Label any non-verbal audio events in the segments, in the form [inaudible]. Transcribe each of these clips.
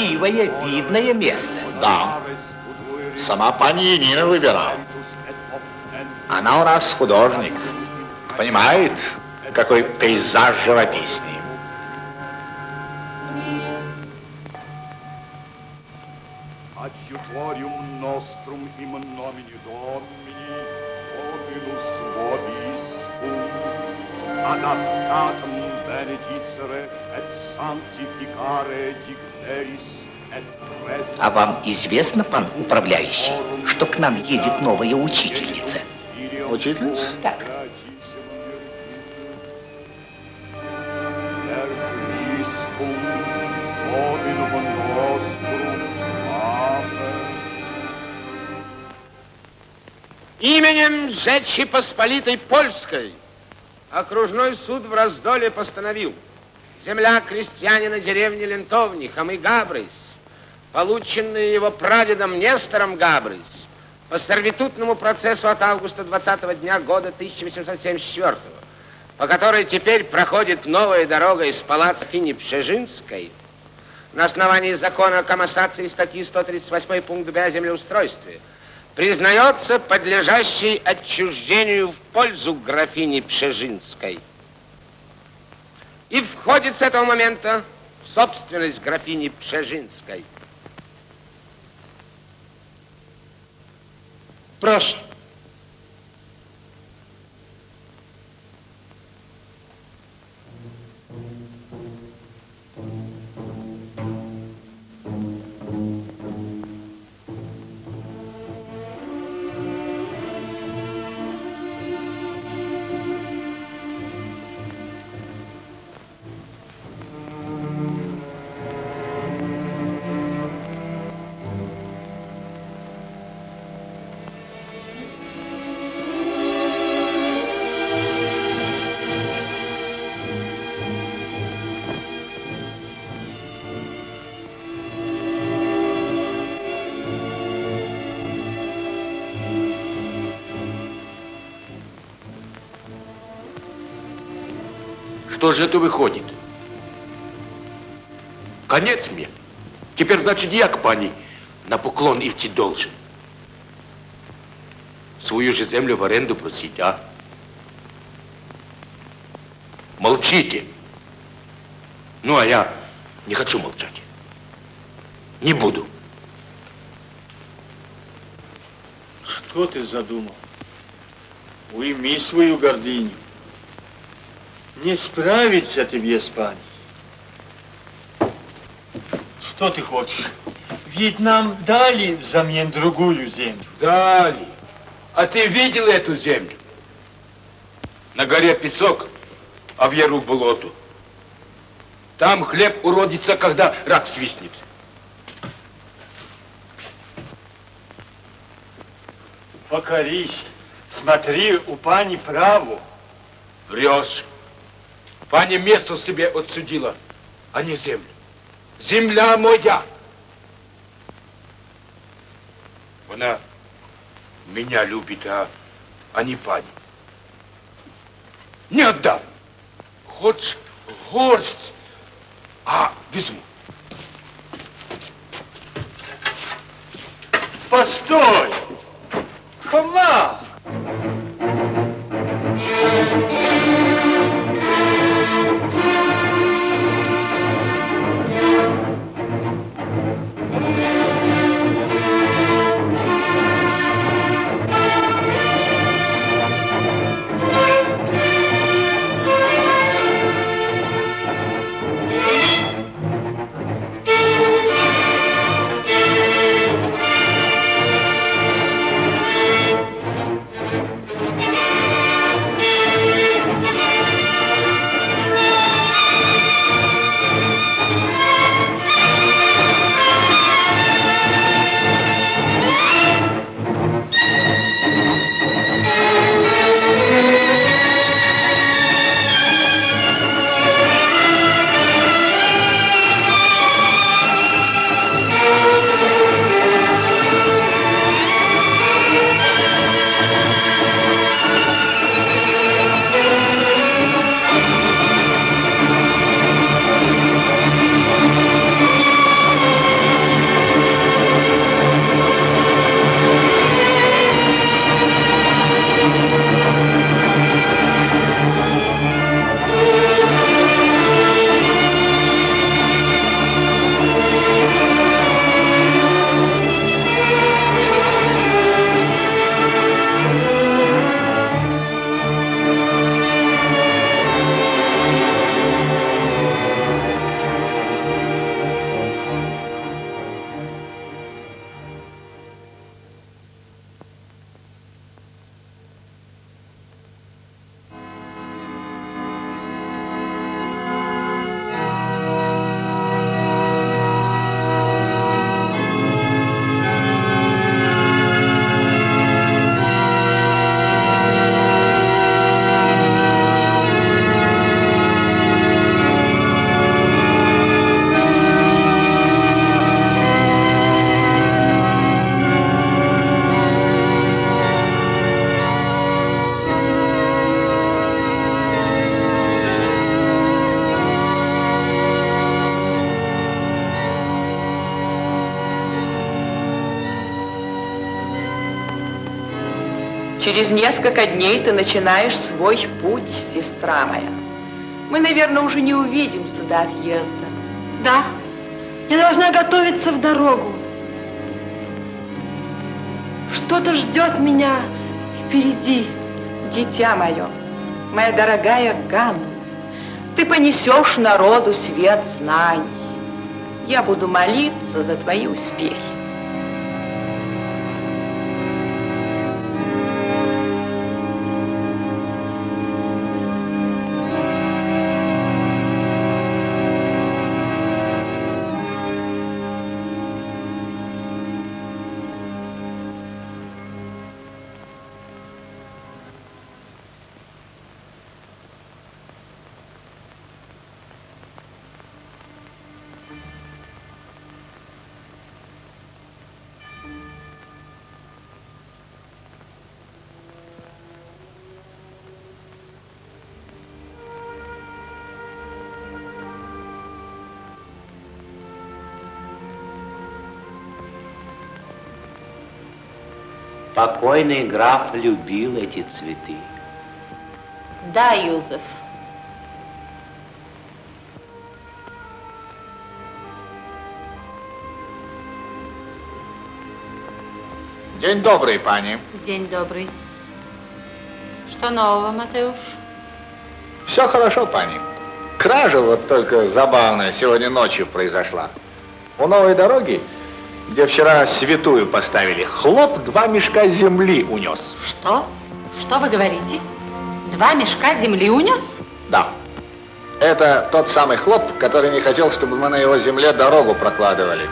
Красивое, видное место. Да. Сама пани Енина выбирала. Она у нас художник. Понимает, какой пейзаж живописный. Известно, пан управляющий, что к нам едет новая учительница? Учительница? Так. Именем Жечи Посполитой Польской окружной суд в Раздоле постановил земля крестьянина деревни Лентовни, Хамы Габрис, полученная его прадедом Нестором Габрис по сервитутному процессу от августа 20 дня года 1874 по которой теперь проходит новая дорога из палаца Фини Пшежинской, на основании закона о коммассации статьи 138 пункт Б о землеустройстве, признается подлежащей отчуждению в пользу графини Пшежинской. И входит с этого момента в собственность графини Пшежинской. Прошу. Что же это выходит? Конец мне. Теперь, значит, я к пани на поклон идти должен. Свою же землю в аренду просить, а? Молчите. Ну, а я не хочу молчать. Не буду. Что ты задумал? Уйми свою гордыню. Не справиться тебе с паней. Что ты хочешь? Ведь нам дали взамен другую землю. Дали. А ты видел эту землю? На горе песок, а в яру болото. Там хлеб уродится, когда рак свистнет. Покорись. Смотри, у пани право. Врешь. Паня место себе отсудила, а не землю. Земля моя. Она меня любит, а, а не пани. Не отдам. Хоть горсть, а возьму. Постой! Хома! Несколько дней ты начинаешь свой путь, сестра моя. Мы, наверное, уже не увидимся до отъезда. Да, я должна готовиться в дорогу. Что-то ждет меня впереди. Дитя мое, моя дорогая Ганна, ты понесешь народу свет знаний. Я буду молиться за твои успехи. Покойный граф любил эти цветы. Да, Юзеф. День добрый, пани. День добрый. Что нового, Матеуш? Все хорошо, пани. Кража вот только забавная сегодня ночью произошла. У новой дороги где вчера святую поставили, хлоп два мешка земли унес. Что? Что вы говорите? Два мешка земли унес? Да. Это тот самый хлоп, который не хотел, чтобы мы на его земле дорогу прокладывали.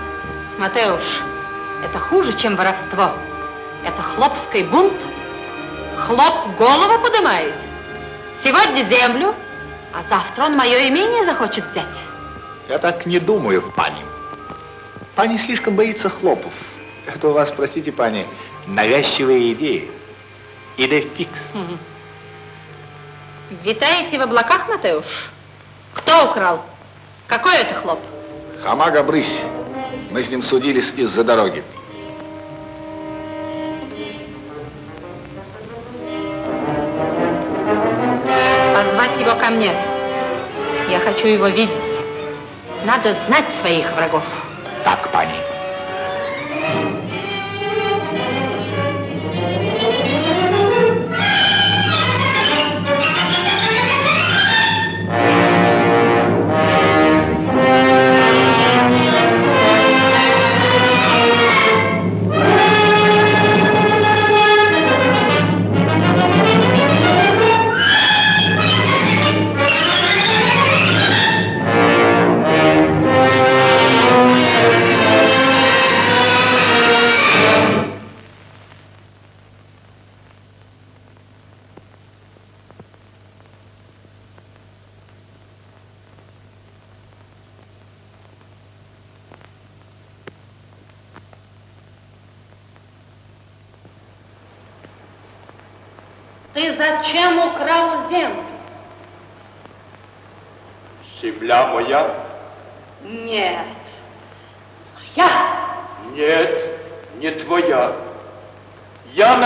Матеуш, это хуже, чем воровство. Это хлопский бунт. Хлоп голову поднимает. Сегодня землю, а завтра он мое имение захочет взять. Я так не думаю, пани. Пани слишком боится хлопов. Это у вас, простите, пани, навязчивые идеи. Идея фикс. Витаете в облаках, Матеуш? Кто украл? Какой это хлоп? Хамага Брысь. Мы с ним судились из-за дороги. Позвать его ко мне. Я хочу его видеть. Надо знать своих врагов. Так, пани.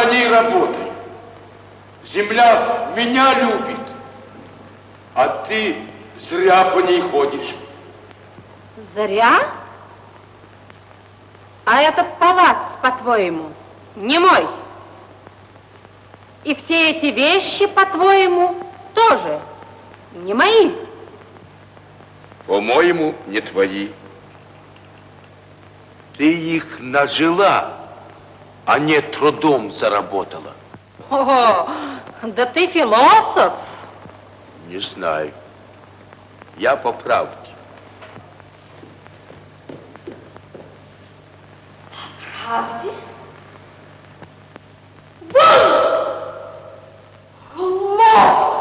На ней работаю. Земля меня любит, а ты зря по ней ходишь. Зря? А этот палац, по-твоему, не мой? И все эти вещи, по-твоему, тоже не мои? По-моему, не твои. Ты их нажила, а не трудом заработала. О, да ты философ. Не знаю. Я по правде. Правде? Вон! Хлоп!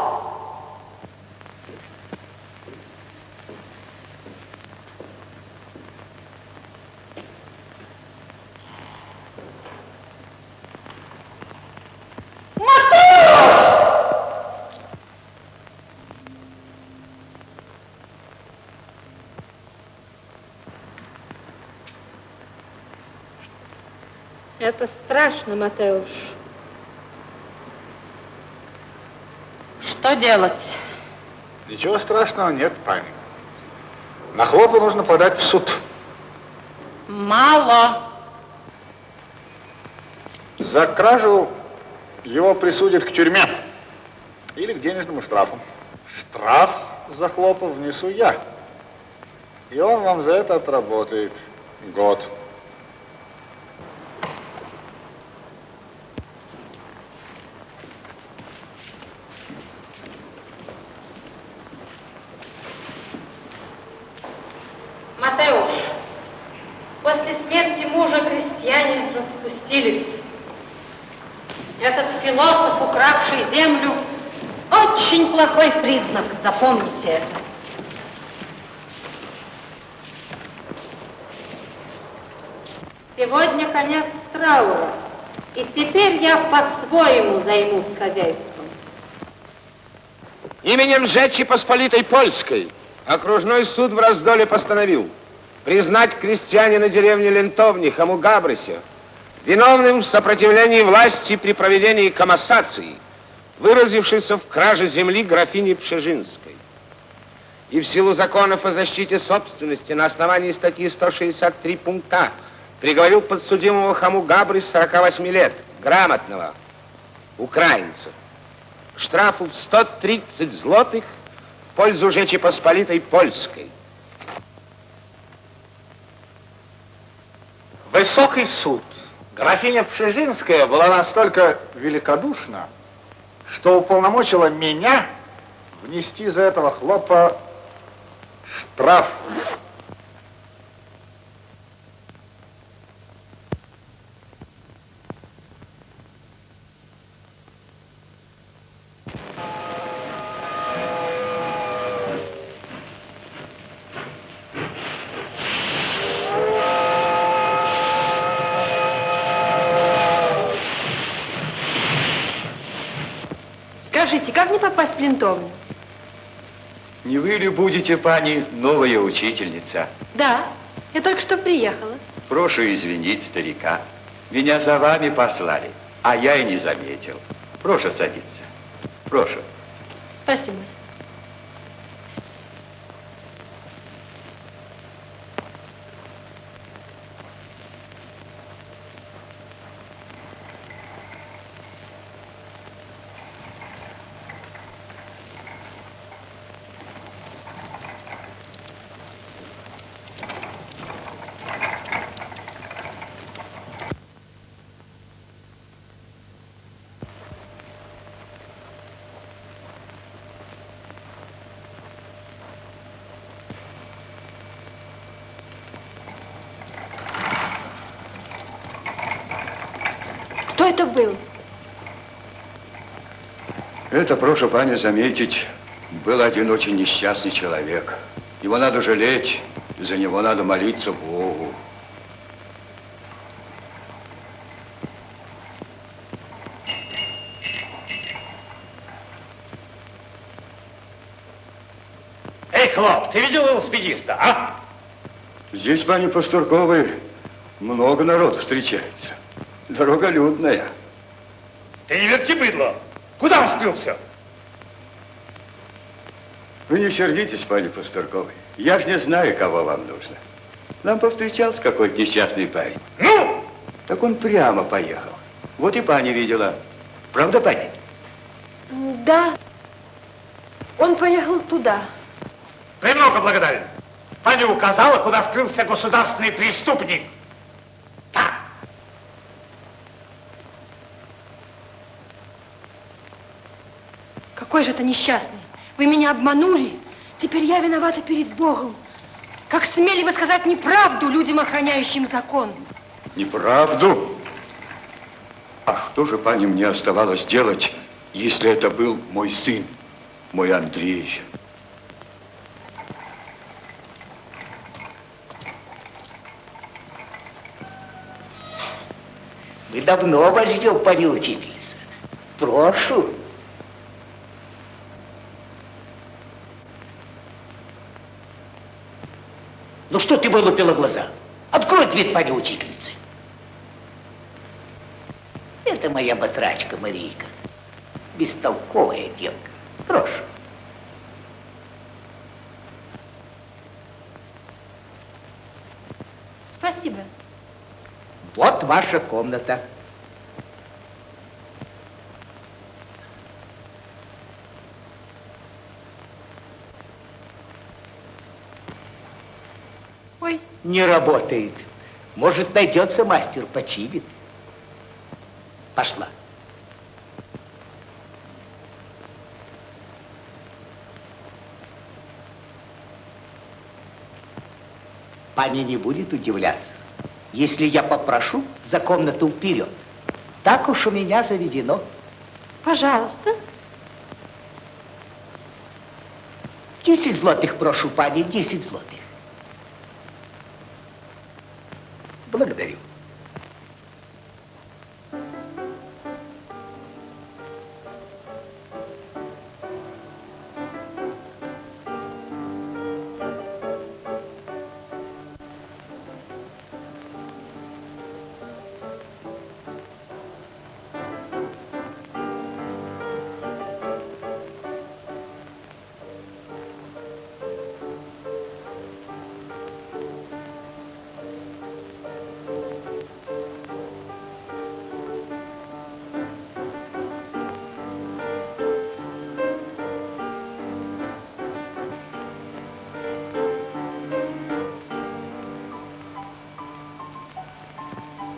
Это страшно, Матеуш. Что делать? Ничего страшного нет, пани. На хлопа нужно подать в суд. Мало. За кражу его присудят к тюрьме или к денежному штрафу. Штраф за хлопов внесу я. И он вам за это отработает год. Матеуш, после смерти мужа крестьяне распустились. Этот философ, укравший землю, очень плохой признак, запомните это. Сегодня конец траура, и теперь я по-своему займусь хозяйством. Именем Жечи Посполитой Польской окружной суд в Раздоле постановил признать крестьянина деревни Лентовни Хаму Габрыся виновным в сопротивлении власти при проведении комассации, выразившейся в краже земли графини Пшежинской. И в силу законов о защите собственности на основании статьи 163 пункта приговорил подсудимого Хаму Габры 48 лет, грамотного, украинца, к штрафу в 130 злотых в пользу Жечи Посполитой Польской. Высокий суд. Графиня Пшезинская была настолько великодушна, что уполномочила меня внести за этого хлопа штраф. Скажите, как мне попасть в? Не вы ли будете, пани, новая учительница? Да, я только что приехала. Прошу извинить старика. Меня за вами послали, а я и не заметил. Прошу садиться. Прошу. Спасибо. Кто это был? Это, прошу пани заметить, был один очень несчастный человек. Его надо жалеть, за него надо молиться Богу. Эй, Хлоп, ты видел велосипедиста, а? Здесь, пани Пастурковой, много народу встречается. Дорога людная. Ты не верти быдло. Куда он скрылся? Вы не сердитесь, пани Пастурковой. Я ж не знаю, кого вам нужно. Нам повстречался какой-то несчастный парень. Ну? Так он прямо поехал. Вот и пани видела. Правда, пани? Да. Он поехал туда. Премного благодарен. Пани указала, куда скрылся государственный преступник. Так. Какой же это несчастный. Вы меня обманули. Теперь я виновата перед Богом. Как смели вы сказать неправду людям, охраняющим закон? Неправду? А что же, пани, мне оставалось делать, если это был мой сын, мой Андрей? Мы давно вас ждем, пани учительница. Прошу. Что ты вылупила глаза? Открой дверь, пани учительницы. Это моя батрачка Марийка. Бестолковая девка. Прошу. Спасибо. Вот ваша комната. Не работает. Может, найдется мастер, починит. Пошла. Пани не будет удивляться, если я попрошу за комнату вперед. Так уж у меня заведено. пожалуйста. Десять злотых прошу, пани, десять злотых.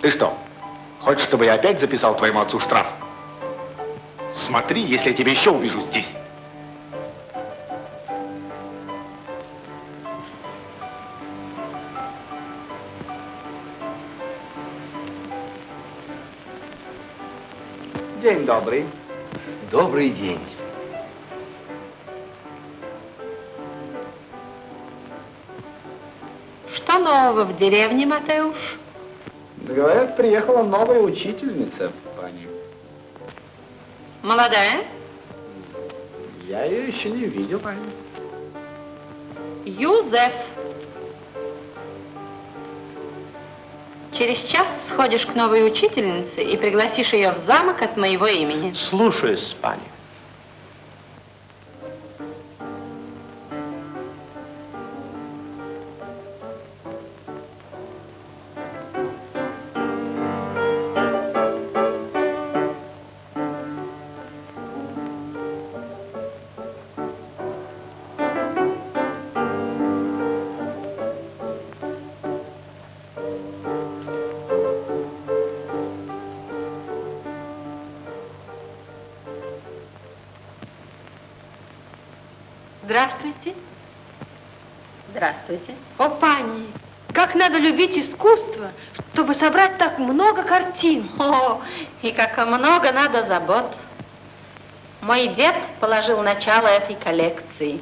Ты что, хочешь, чтобы я опять записал твоему отцу штраф? Смотри, если я тебя еще увижу здесь. День добрый. Добрый день. Что нового в деревне, Матеуш? Говорят, приехала новая учительница, пани. Молодая? Я ее еще не видел, пани. Юзеф. Через час сходишь к новой учительнице и пригласишь ее в замок от моего имени. Слушаюсь, пани. Здравствуйте. Здравствуйте. О, пани, как надо любить искусство, чтобы собрать так много картин. [laughs] О, и как много надо забот. Мой дед положил начало этой коллекции.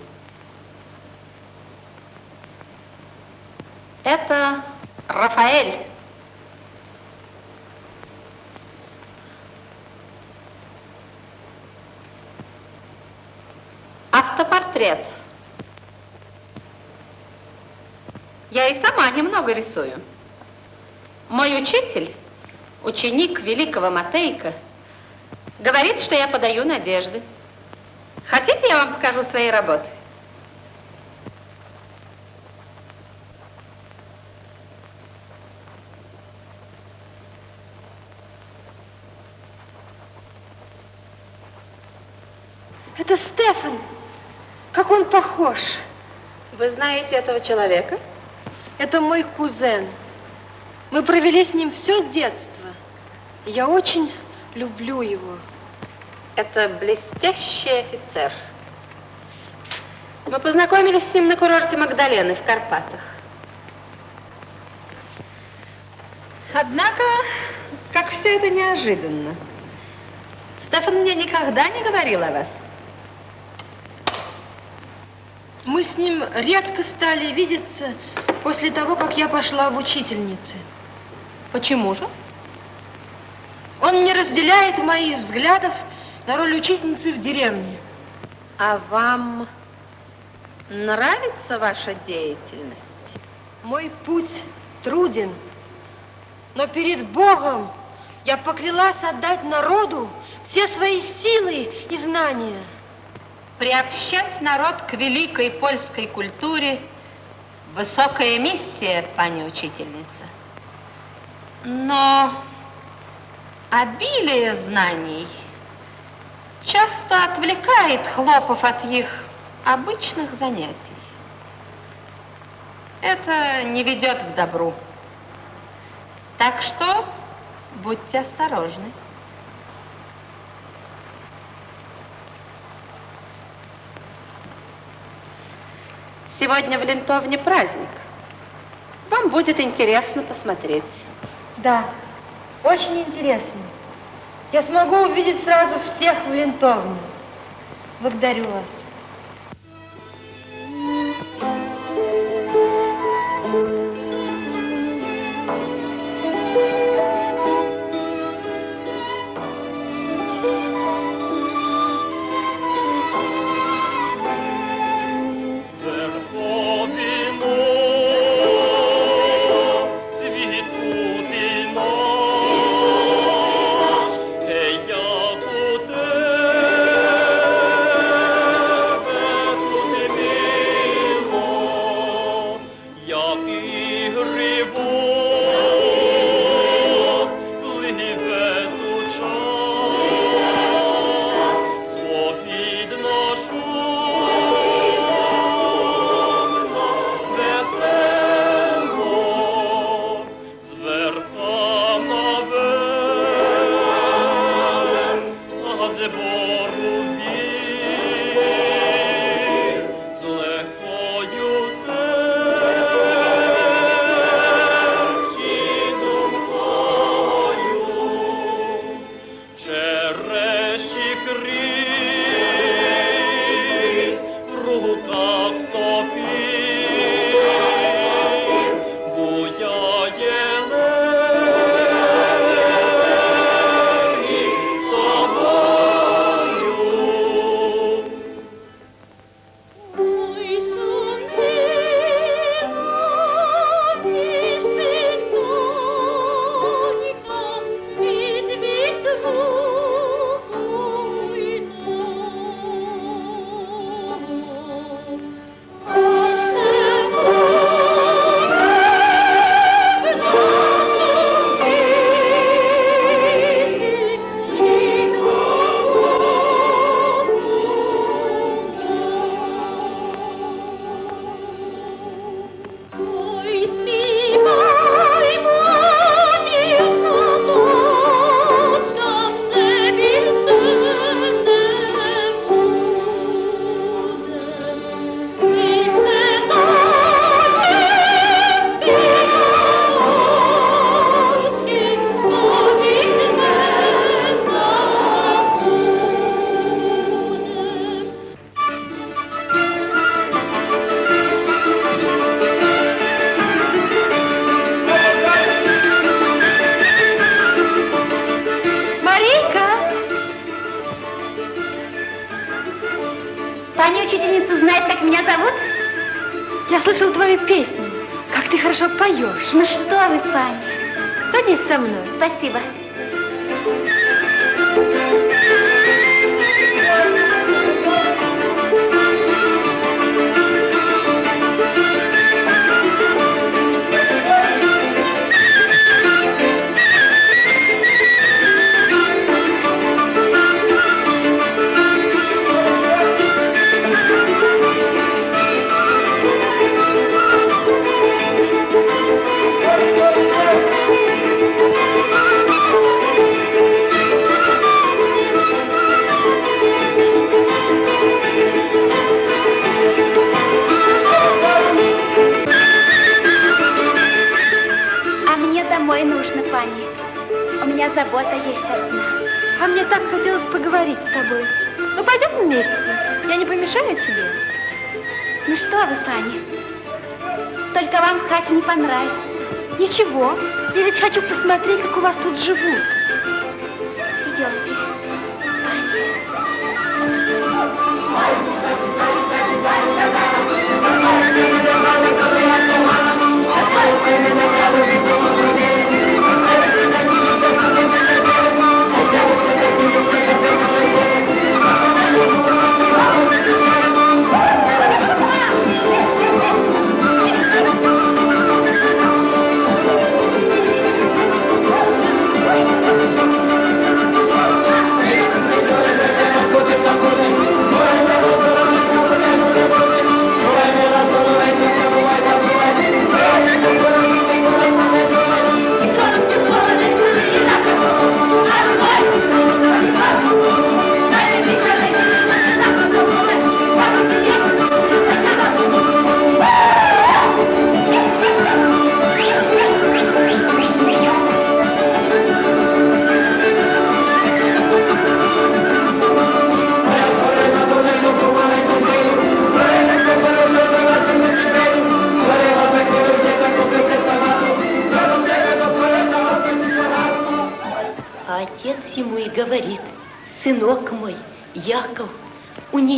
Это Рафаэль. Автопортрет. Я и сама немного рисую. Мой учитель, ученик великого Матейка, говорит, что я подаю надежды. Хотите, я вам покажу свои работы? Это Стефан. Как он похож. Вы знаете этого человека? Это мой кузен. Мы провели с ним все детство. Я очень люблю его. Это блестящий офицер. Мы познакомились с ним на курорте Магдалены в Карпатах. Однако, как все это неожиданно. Стефан мне никогда не говорил о вас. С ним редко стали видеться после того, как я пошла в учительницы. Почему же? Он не разделяет моих взглядов на роль учительницы в деревне. А вам нравится ваша деятельность? Мой путь труден, но перед Богом я поклялась отдать народу все свои силы и знания. Приобщать народ к великой польской культуре – высокая миссия, пани учительница. Но обилие знаний часто отвлекает хлопов от их обычных занятий. Это не ведет к добру. Так что будьте осторожны. Сегодня в Лентовне праздник. Вам будет интересно посмотреть. Да, очень интересно. Я смогу увидеть сразу всех в лентовне. Благодарю вас.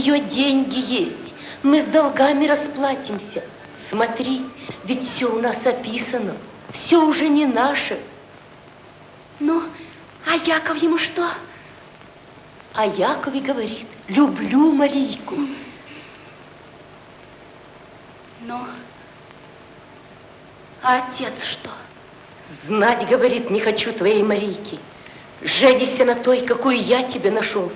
Нее деньги есть, мы с долгами расплатимся. Смотри, ведь все у нас описано, все уже не наше. Ну, а Яков ему что? А Яков и говорит, люблю Марийку. Ну, а отец что? Знать, говорит, не хочу твоей Марийки. Женися на той, какую я тебе нашел.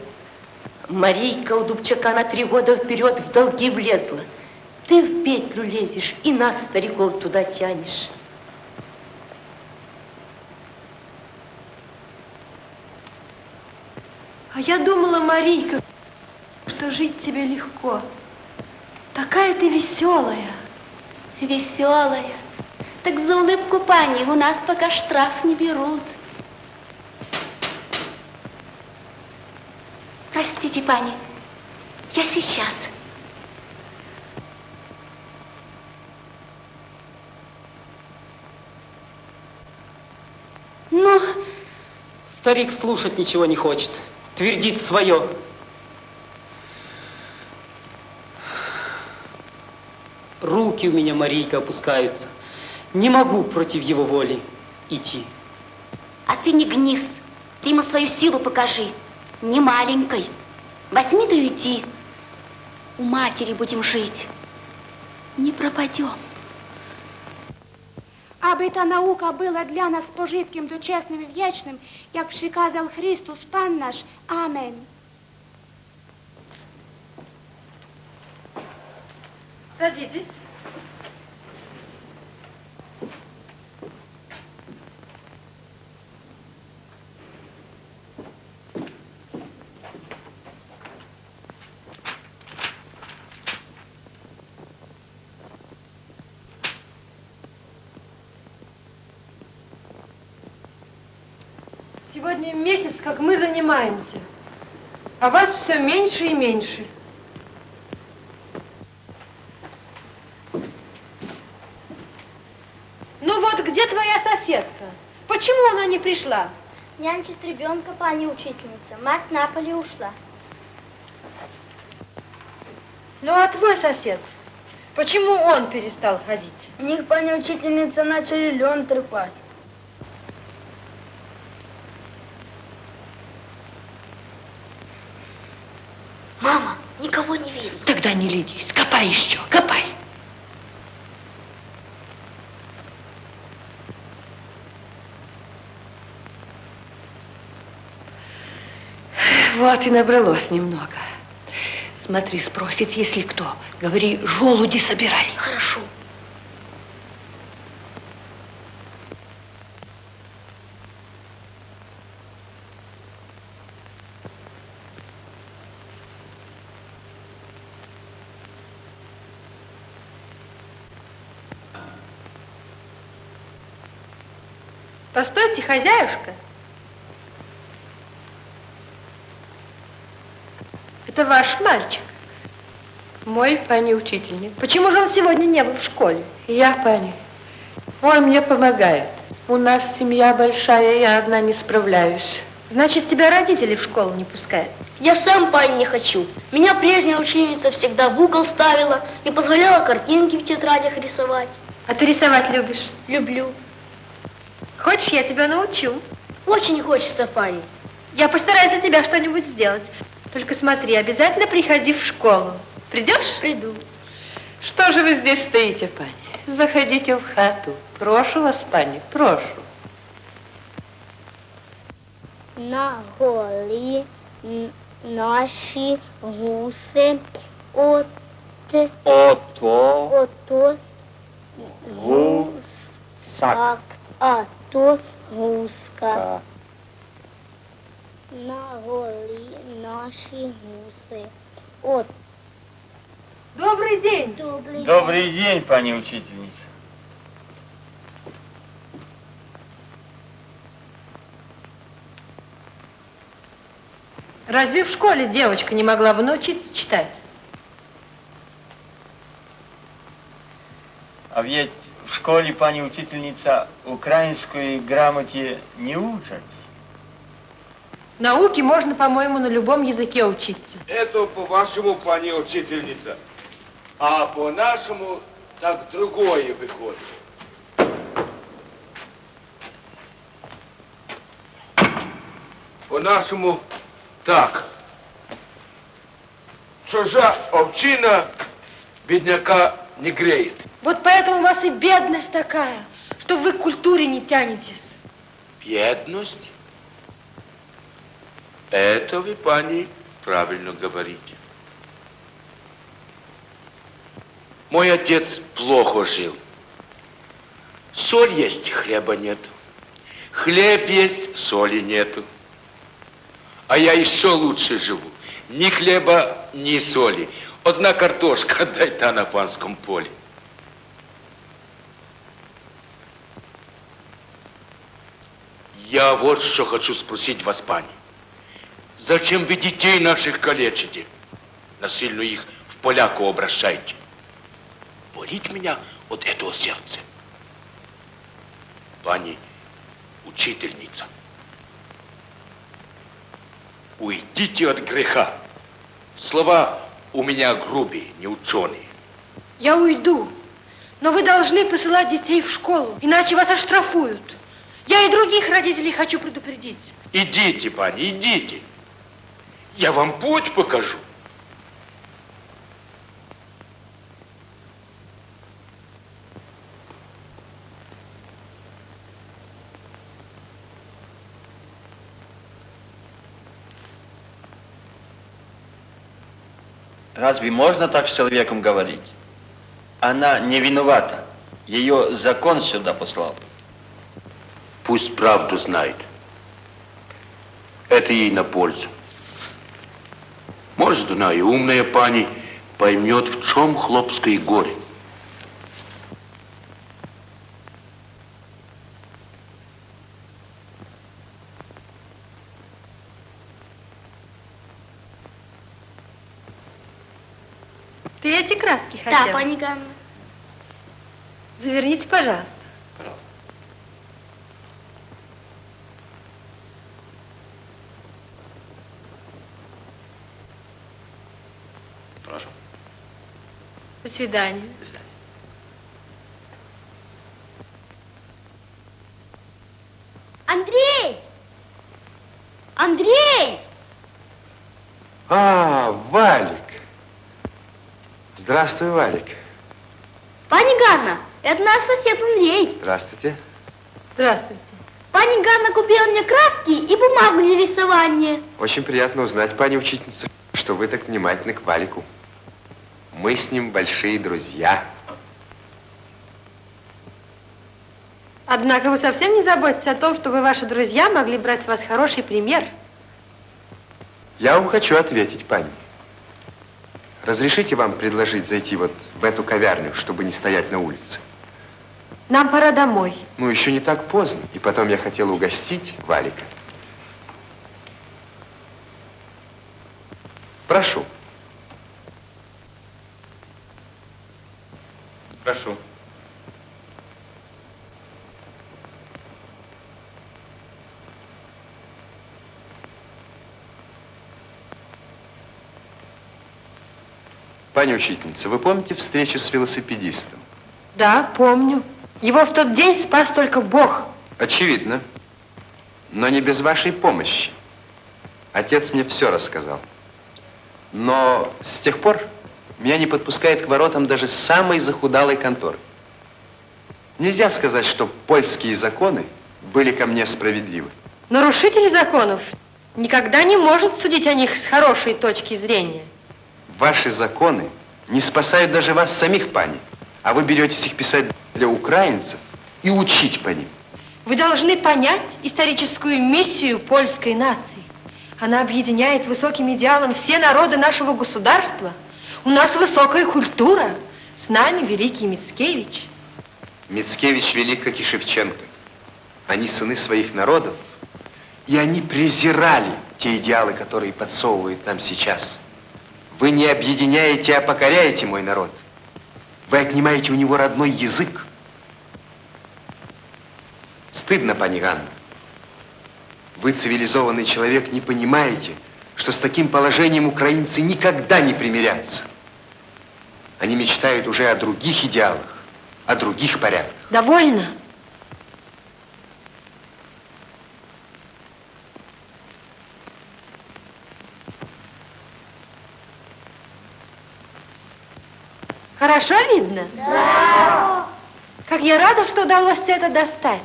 Марийка у Дубчака на три года вперед в долги влезла. Ты в петлю лезешь и нас, стариков, туда тянешь. А я думала, Марийка, что жить тебе легко. Такая ты веселая. Веселая. Так за улыбку пани у нас пока штраф не берут. Простите, пани, я сейчас. Ну, Старик слушать ничего не хочет, твердит свое. Руки у меня, Марийка, опускаются. Не могу против его воли идти. А ты не гнись, ты ему свою силу покажи. Не маленькой. Возьми да иди. У матери будем жить. Не пропадем. Аби та наука була для нас пожитком дочесним і вічним, як приказав Христос Пан наш. Амен. Садитесь. Сегодня месяц, как мы занимаемся, а вас все меньше и меньше. Ну вот, где твоя соседка? Почему она не пришла? Нянчит ребенка пани учительница. Мать на поле ушла. Ну а твой сосед? Почему он перестал ходить? У них, пани учительница, начали лен трепать. Мама, никого не видно. Тогда не ленись, копай еще, копай. Вот и набралось немного. Смотри, спросит, если кто. Говори, желуди собирай. Хорошо. Хозяюшка. Это ваш мальчик. Мой, пани учительник. Почему же он сегодня не был в школе? Я, пани. Он мне помогает. У нас семья большая, я одна не справляюсь. Значит, тебя родители в школу не пускают? Я сам, пани, не хочу. Меня прежняя ученица всегда в угол ставила и позволяла картинки в тетрадях рисовать. А ты рисовать любишь? Люблю. Хочешь, я тебя научу? Очень хочется, пани. Я постараюсь для тебя что-нибудь сделать. Только смотри, обязательно приходи в школу. Придешь? Приду. Что же вы здесь стоите, пани? Заходите в хату. Прошу вас, пани, прошу. На голі н- наші гуси от Ото ото гусак. а то гуска. На голі наші гуси. От. Добрый день. Добрий Добрый день, пани учительница. Разве в школе девочка не могла бы научиться читать? А ведь в школе, пани учительница, украинской грамоте не учат. Науки можно, по-моему, на любом языке учиться. Это по-вашему, пани учительница. А по-нашему так другое выходит. По-нашему так. Чужа овчина бедняка не греет. Вот поэтому у вас и бедность такая, что вы к культуре не тянетесь. Бедность? Это вы, пани, правильно говорите. Мой отец плохо жил. Соль есть, хлеба нет. Хлеб есть, соли нету. А я еще лучше живу. Ни хлеба, ни соли. Одна картошка, [laughs] дай та на панском поле. Я вот что хочу спросить вас, пани. Зачем вы детей наших калечите? Насильно их в поляку обращаете. Болит меня от этого сердца. Пани учительница, уйдите от греха. Слова у меня грубые, не ученые. Я уйду, но вы должны посылать детей в школу, иначе вас оштрафуют. Я и других родителей хочу предупредить. Идите, пани, идите. Я вам путь покажу. Разве можно так с человеком говорить? Она не виновата. Ее закон сюда послал. Пусть правду знает. Это ей на пользу. Может, она и умная пани поймет, в чем хлопское горе. Ты эти краски Да, хотел? пани Ганна. Заверните, пожалуйста. Прошу. До свидания. Андрей! Андрей! А, Валик. Здравствуй, Валик. Пани Ганна, это наш сосед Андрей. Здравствуйте. Здравствуйте. Пани Ганна купила мне краски и бумагу для рисования. Очень приятно узнать, пани учительница, что вы так внимательны к Валику. Мы с ним большие друзья. Однако вы совсем не заботитесь о том, чтобы ваши друзья могли брать с вас хороший пример. Я вам хочу ответить, пани. Разрешите вам предложить зайти вот в эту ковярню, чтобы не стоять на улице? Нам пора домой. Ну, еще не так поздно. И потом я хотел угостить Валика. Прошу. Прошу. Пани учительница, вы помните встречу с велосипедистом? Да, помню. Его в тот день спас только Бог. Очевидно. Но не без вашей помощи. Отец мне все рассказал. Но с тех пор меня не подпускает к воротам даже самой захудалой конторы. Нельзя сказать, что польские законы были ко мне справедливы. Нарушитель законов никогда не может судить о них с хорошей точки зрения. Ваши законы не спасают даже вас самих, пани. А вы беретесь их писать для украинцев и учить по ним. Вы должны понять историческую миссию польской нации. Она объединяет высоким идеалом все народы нашего государства. У нас высокая культура. С нами великий Мицкевич. Мицкевич велик, как и Шевченко. Они сыны своих народов, и они презирали те идеалы, которые подсовывают нам сейчас. Вы не объединяете, а покоряете мой народ. Вы отнимаете у него родной язык. Стыдно, пани. Вы, цивилизованный человек, не понимаете, что с таким положением украинцы никогда не примирятся. Они мечтают уже о других идеалах, о других порядках. Довольно. Хорошо видно? Да. Как я рада, что удалось все это достать.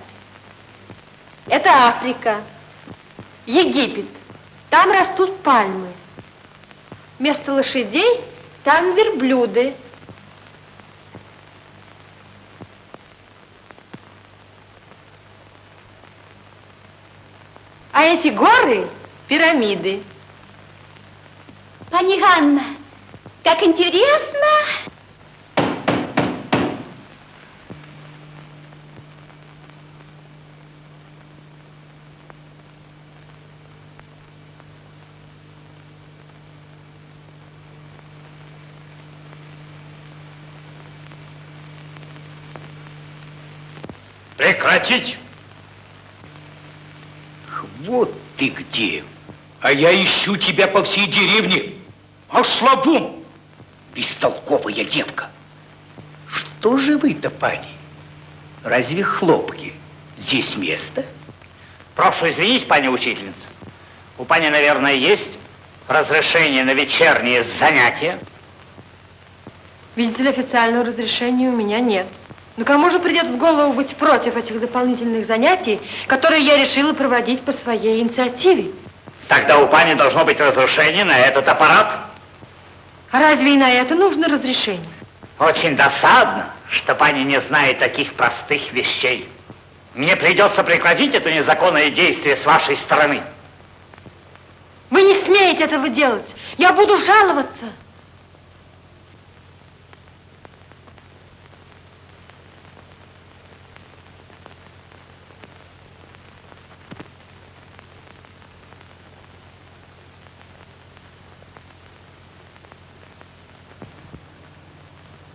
Это Африка, Египет. Там растут пальмы. Вместо лошадей там верблюды. А эти горы – пирамиды. Пани Ганна, как интересно. Прекратить! Вот ты где. А я ищу тебя по всей деревне. А слабум! Бестолковая девка. Что же вы-то, пани? Разве хлопки здесь место? Прошу извинить, пани учительница. У пани, наверное, есть разрешение на вечерние занятия? Видите ли, официального разрешения у меня нет. Но кому же придет в голову быть против этих дополнительных занятий, которые я решила проводить по своей инициативе? Тогда у пани должно быть разрешение на этот аппарат. А разве и на это нужно разрешение? Очень досадно, что пани не знает таких простых вещей. Мне придется прекратить это незаконное действие с вашей стороны. Вы не смеете этого делать. Я буду жаловаться.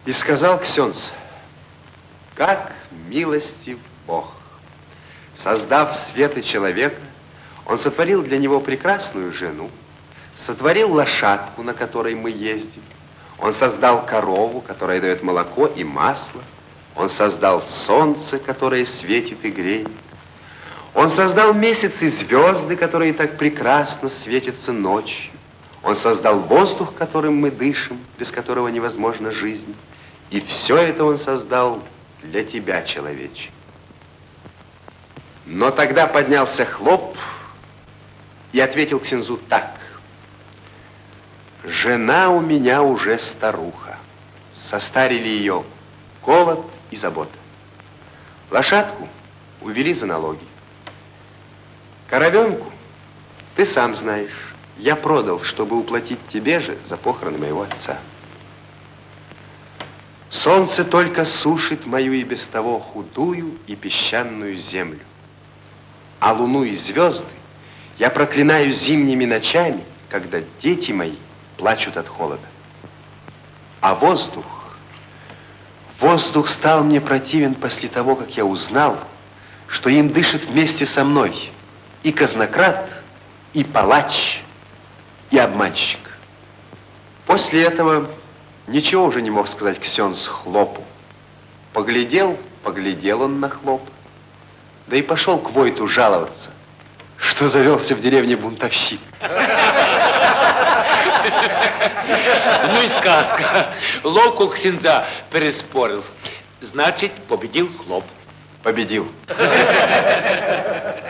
И сказал Ксенц, как милостив Бог. Создав свет и человека, он сотворил для него прекрасную жену, сотворил лошадку, на которой мы ездим, он создал корову, которая дает молоко и масло, он создал солнце, которое светит и греет, он создал месяц и звезды, которые так прекрасно светятся ночью, он создал воздух, которым мы дышим, без которого невозможна жизнь. И все это он создал для тебя, человече. Но тогда поднялся хлоп и ответил Ксензу так. Жена у меня уже старуха. Состарили ее голод и забота. Лошадку увели за налоги. Коровенку, ты сам знаешь, я продал, чтобы уплатить тебе же за похороны моего отца. Солнце только сушит мою и без того худую и песчаную землю. А луну и звезды я проклинаю зимними ночами, когда дети мои плачут от холода. А воздух, воздух стал мне противен после того, как я узнал, что им дышит вместе со мной и казнократ, и палач, и обманщик. После этого Ничего уже не мог сказать Ксенс Хлопу. Поглядел, поглядел он на Хлоп, да и пошел к Войту жаловаться, что завелся в деревне бунтовщик. [laughs] Ну и сказка. Ловку Ксенза переспорил. Значит, победил Хлоп. Победил. [laughs]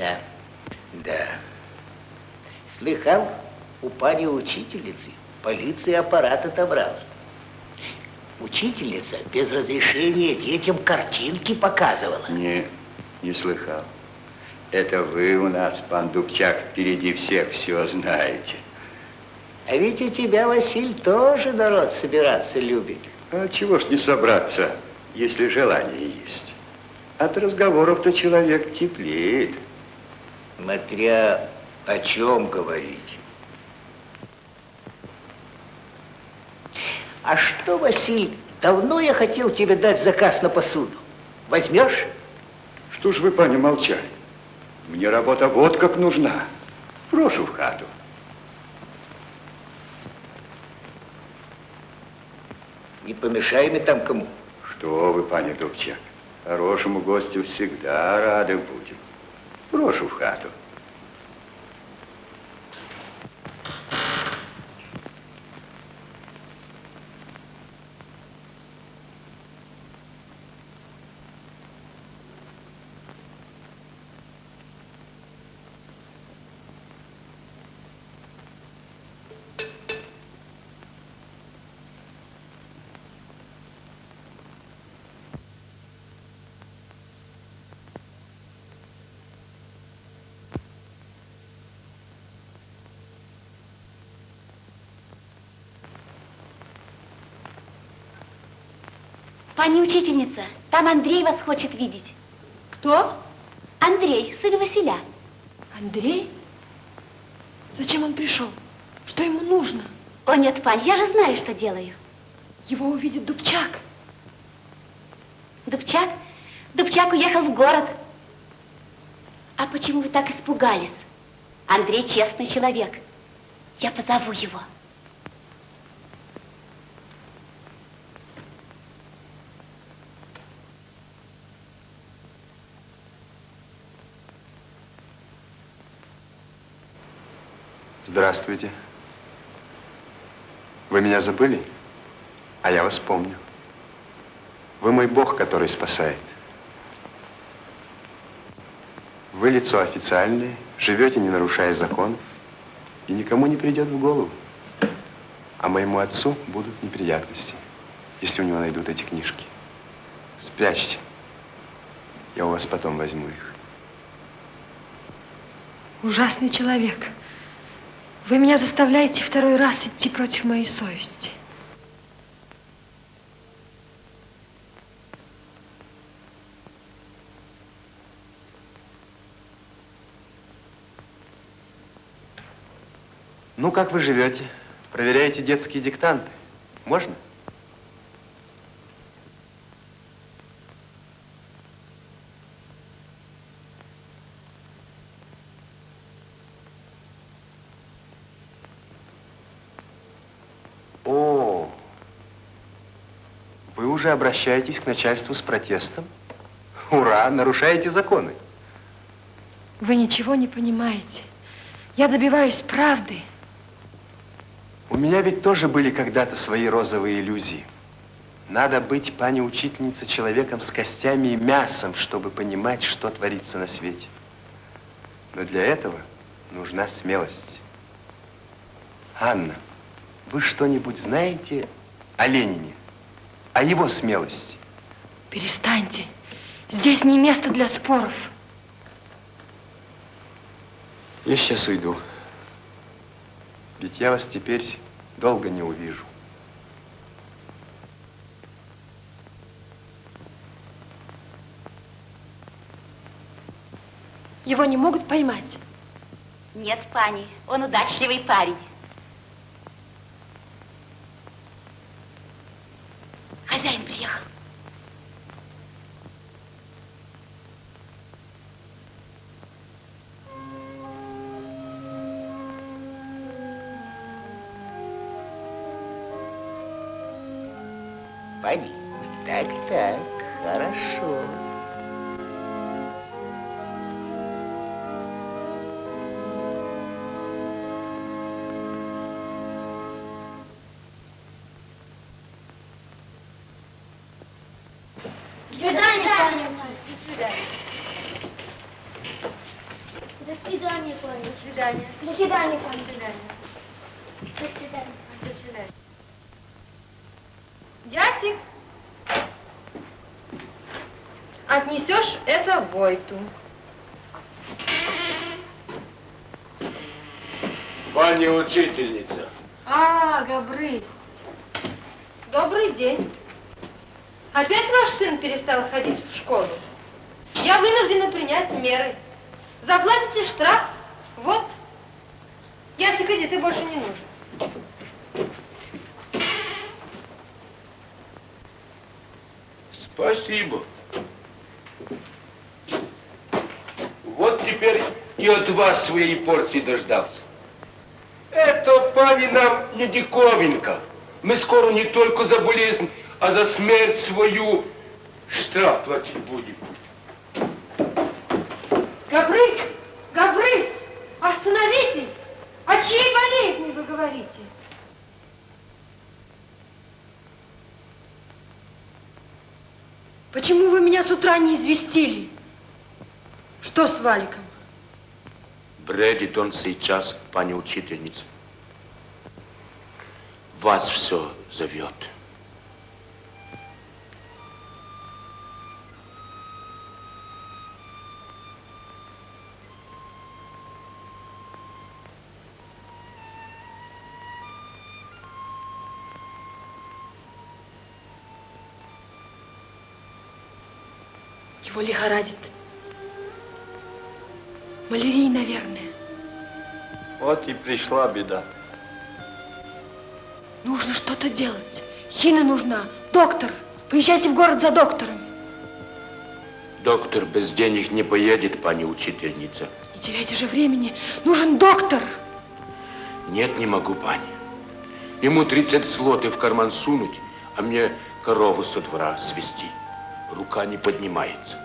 Да, да. Слыхал, у пани учительницы полиция аппарат отобрала. Учительница без разрешения детям картинки показывала. Не, не слыхал. Это вы у нас, пан Дубчак, впереди всех все знаете. А ведь у тебя, Василь, тоже народ собираться любит. А чего ж не собраться, если желание есть? От разговоров-то человек теплеет. Смотря о чем говорить. А что, Василий, давно я хотел тебе дать заказ на посуду. Возьмешь? Что ж вы, пани, молчали? Мне работа вот как нужна. Прошу в хату. Не помешай мне там кому. Что вы, пани Дубчак, хорошему гостю всегда рады будем. Прошу в хату. Пани учительница, там Андрей вас хочет видеть. Кто? Андрей, сын Василя. Андрей? Зачем он пришел? Что ему нужно? О, нет, пань, я же знаю, что делаю. Его увидит Дубчак. Дубчак? Дубчак уехал в город. А почему вы так испугались? Андрей честный человек. Я позову его. Здравствуйте. Вы меня забыли? А я вас помню. Вы мой Бог, который спасает. Вы лицо официальное, живете, не нарушая закон, и никому не придет в голову. А моему отцу будут неприятности, если у него найдут эти книжки. Спрячьте. Я у вас потом возьму их. Ужасный человек. Вы меня заставляете второй раз идти против моей совести. Ну, как вы живете? Проверяете детские диктанты? Можно? О, вы уже обращаетесь к начальству с протестом? Ура, нарушаете законы. Вы ничего не понимаете. Я добиваюсь правды. У меня ведь тоже были когда-то свои розовые иллюзии. Надо быть, пани учительница, человеком с костями и мясом, чтобы понимать, что творится на свете. Но для этого нужна смелость. Анна, вы что-нибудь знаете о Ленине? О его смелости? Перестаньте. Здесь не место для споров. Я сейчас уйду. Ведь я вас теперь долго не увижу. Его не могут поймать. Нет, пани, он удачливый парень. Войту. Пани учительница. А, Габрысь. Добрый день. Опять ваш сын перестал ходить в школу? Я вынуждена принять меры. Заплатите штраф. Вот. Ясик, иди, ты больше не нужен. Спасибо. Вот теперь и от вас своей порции дождался. Это, пани, нам не диковинка. Мы скоро не только за болезнь, а за смерть свою штраф платить будем. Габрысь, Габрысь, остановитесь! О чьей болезни вы говорите? Почему вы меня с утра не известили? Что с Валиком? Бредит он сейчас, пани учительница. Вас все зовет. Его лихорадит. Малярий, наверное. Вот и пришла беда. Нужно что-то делать. Хина нужна. Доктор. Поезжайте в город за доктором. Доктор без денег не поедет, пани учительница. Не теряйте же времени. Нужен доктор. Нет, не могу, пани. Ему 30 злотых в карман сунуть, а мне корову со двора свести. Рука не поднимается.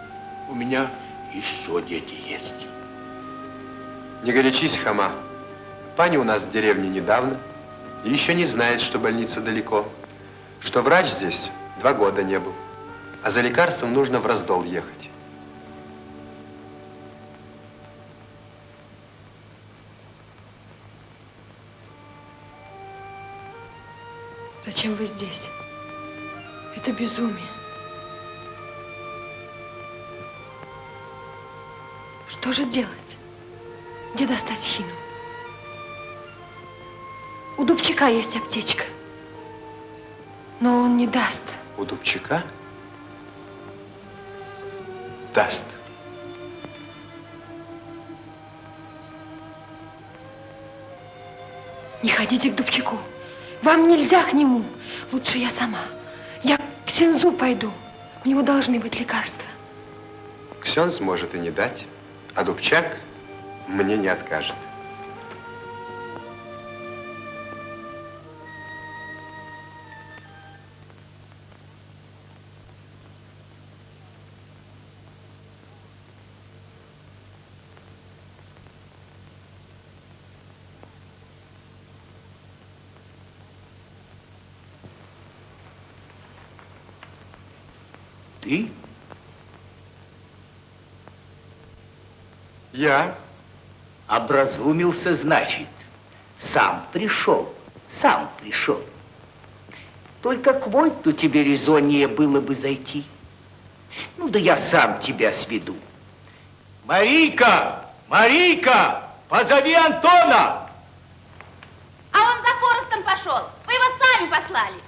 У меня еще дети есть. Не горячись, Хама. Паня у нас в деревне недавно и еще не знает, что больница далеко, что врач здесь два года не был, а за лекарством нужно в раздол ехать. Зачем вы здесь? Это безумие. Что же делать? Где достать хину? У Дубчика есть аптечка. Но он не даст. У Дубчика? Даст. Не ходите к Дубчику. Вам нельзя к нему. Лучше я сама. Я к Синзу пойду. У него должны быть лекарства. Ксенз может и не дать, а Дубчак мне не откажет. Ты? Я? Образумился, значит. Сам пришел, сам пришел. Только к Войту тебе резоннее было бы зайти. Ну да я сам тебя сведу. Марийка! Марийка! Позови Антона! А он за Форестом пошел. Вы его сами послали.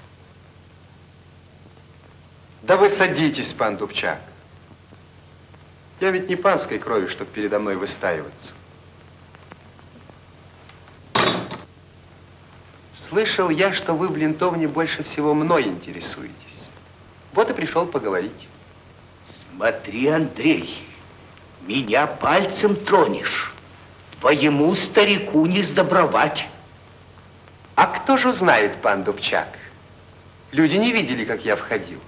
Да вы садитесь, пан Дубчак. Я ведь не панской крови, чтобы передо мной выстаиваться. Слышал я, что вы в Лентовне больше всего мной интересуетесь. Вот и пришел поговорить. Смотри, Андрей, меня пальцем тронешь. Твоему старику не сдобровать. А кто же знает, пан Дубчак? Люди не видели, как я входил.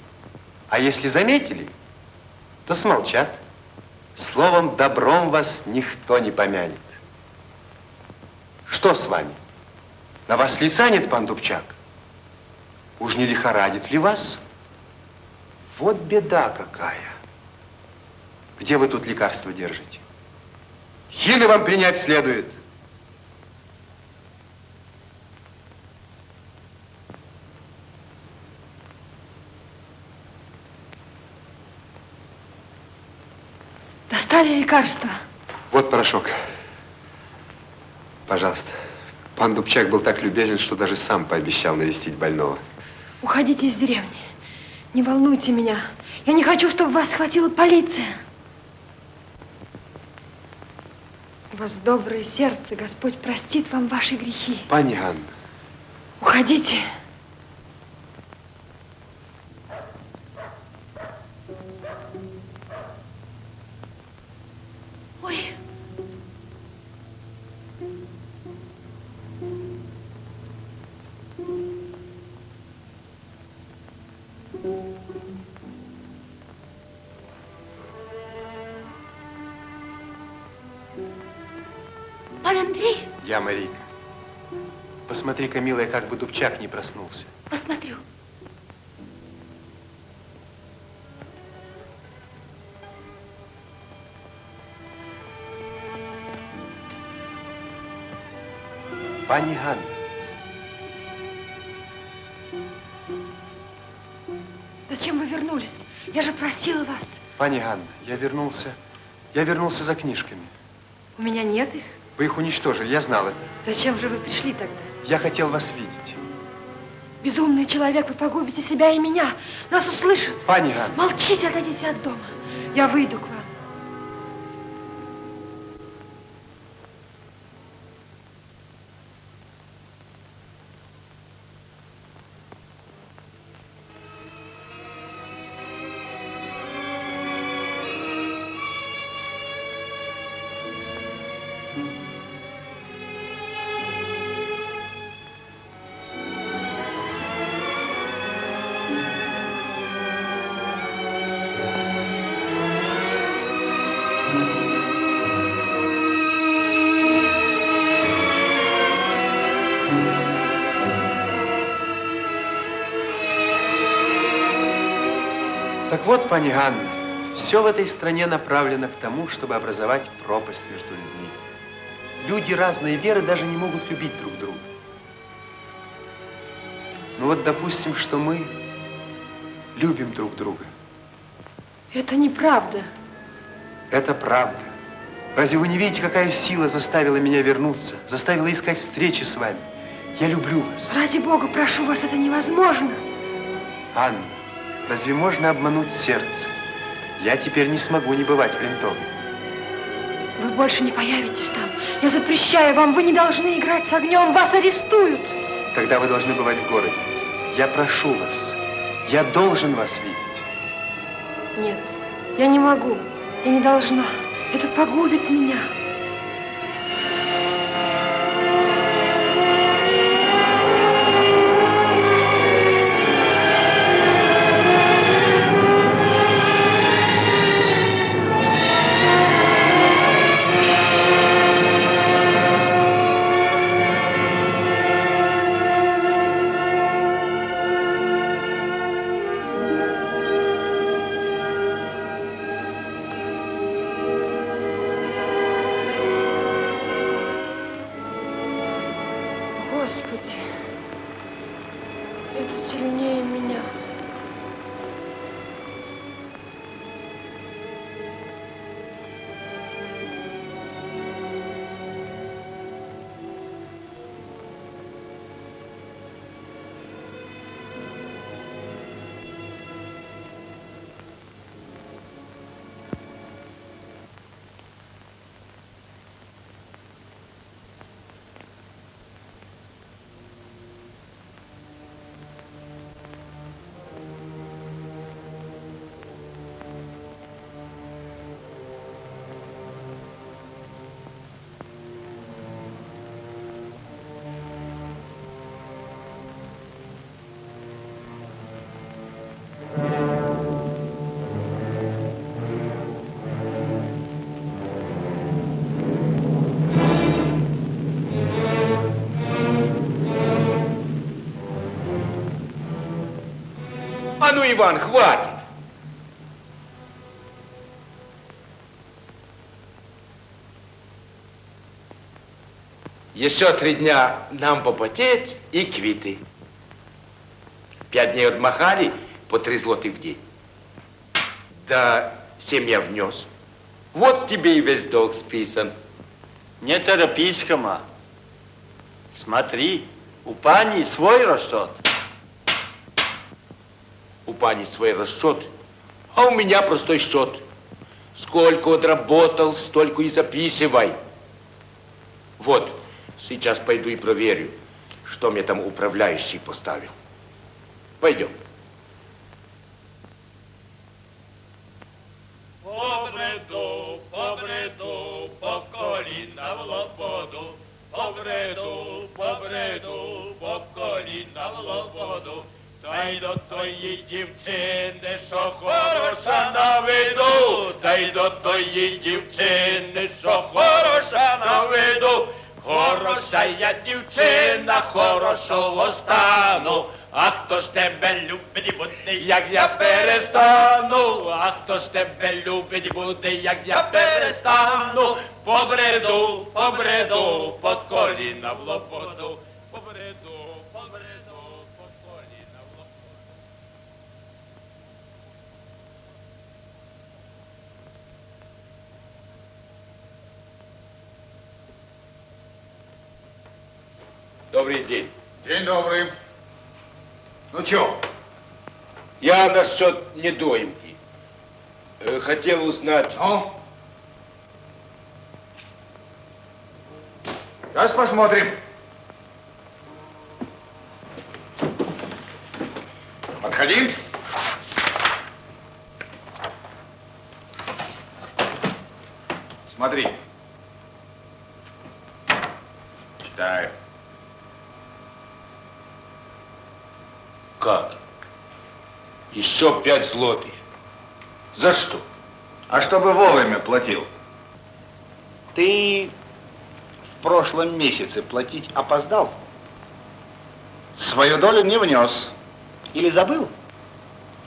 А если заметили, то смолчат. Словом, добром вас никто не помянет. Что с вами? На вас лица нет, пан Дубчак? Уж не лихорадит ли вас? Вот беда какая. Где вы тут лекарства держите? Хины вам принять следует. Достали лекарства. Вот порошок. Пожалуйста. Пан Дубчак был так любезен, что даже сам пообещал навестить больного. Уходите из деревни. Не волнуйте меня. Я не хочу, чтобы вас схватила полиция. У вас доброе сердце. Господь простит вам ваши грехи. Пани Анна. Уходите. Ой. Андрей, я Марийка. Посмотри-ка, милая, как бы Дубчак не проснулся. посмотрю. Пани Ганна, Зачем вы вернулись? Я же просила вас. пани Ганна, я вернулся, я вернулся за книжками. У меня нет их. Вы их уничтожили, я знал это. Зачем же вы пришли тогда? Я хотел вас видеть. Безумный человек, вы погубите себя и меня. Нас услышат. Пани Ганна, Молчите, отойдите от дома. Я выйду к вам. Вот, пани Ганна, все в этой стране направлено к тому, чтобы образовать пропасть между людьми. Люди разной веры даже не могут любить друг друга. Ну вот, допустим, что мы любим друг друга. Это неправда. Это правда. Разве вы не видите, какая сила заставила меня вернуться, заставила искать встречи с вами? Я люблю вас. Ради Бога, прошу вас, это невозможно. Анна, разве можно обмануть сердце? Я теперь не смогу не бывать в Лентове. Вы больше не появитесь там. Я запрещаю вам, вы не должны играть с огнем, вас арестуют. Тогда вы должны бывать в городе. Я прошу вас. Я должен вас видеть. Нет, я не могу. Я не должна. Это погубит меня. Иван, хватит. Еще три дня нам попотеть и квиты. Пять дней отмахали по три злотых в день. Да семья внес. Вот тебе и весь долг списан. Не торопись, Хома. Смотри, у пани свой расчет. Пани свой расчет, а у меня простой счет. Сколько отработал, столько и записывай. Вот, сейчас пойду и проверю, что мне там управляющий поставил. Пойдем. Побреду, Та й до тої дівчини, що хороша на виду, та й до тої дівчини, що хороша на виду. Хороша я дівчина, хорошого стану. А хто ж тебе любить буде, як я перестану? А хто ж тебе любить буде, як я перестану? Побреду, побреду, под коліна в. Побреду, побреду, Добрый день. День добрый. Ну чё? Я насчет недоимки. Э, Хотел узнать... Ну? Сейчас посмотрим. Пять злотых. За что? А чтобы вовремя платил. Ты в прошлом месяце платить опоздал? Свою долю не внес. Или забыл?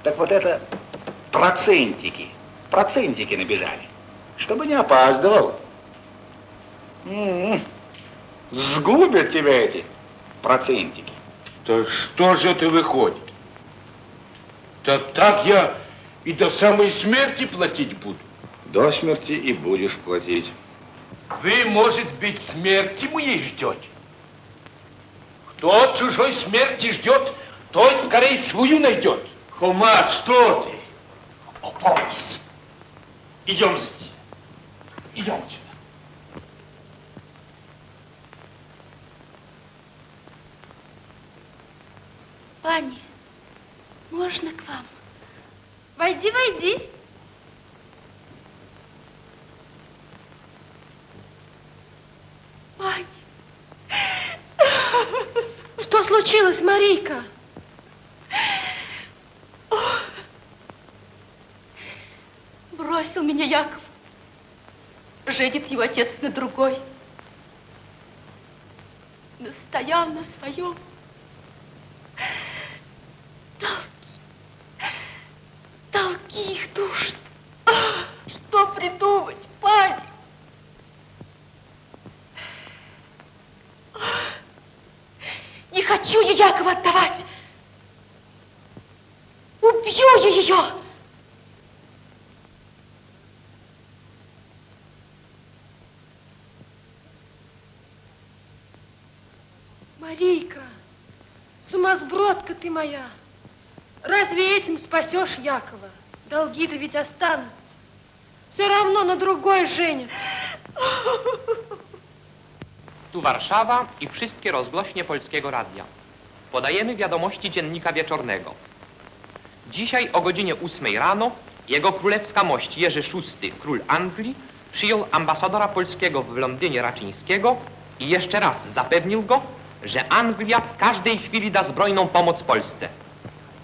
Так вот это процентики, процентики набежали, чтобы не опаздывал. М-м-м. Сгубят тебя эти процентики. Так что же ты выходит? Да так я и до самой смерти платить буду. До смерти и будешь платить. Вы, может быть, смерти моей ждете? Кто чужой смерти ждет, тот скорее свою найдет. Хумат, что ты? Опомнись. Идем здесь. Идем сюда. Пани, можно к вам? Войди, войди. Пани. Что случилось, Марийка? Бросил меня Яков. Женит его отец на другой. Настоял на своем. Толки. Их душат. Что придумать, пани? Не хочу я Якова отдавать. Убью я ее. Марийка, сумасбродка ты моя. Разве этим спасешь Якова? Долги-то ведь останутся. Все равно на другой женят. Tu [laughs] Warszawa i wszystkie rozgłośnie Polskiego Radia. Podajemy wiadomości Dziennika Wieczornego. Dzisiaj o godzinie 8 rano jego królewska mość Jerzy VI, król Anglii, przyjął ambasadora polskiego w Londynie Raczyńskiego i jeszcze raz zapewnił go, że Anglia w każdej chwili da zbrojną pomoc Polsce,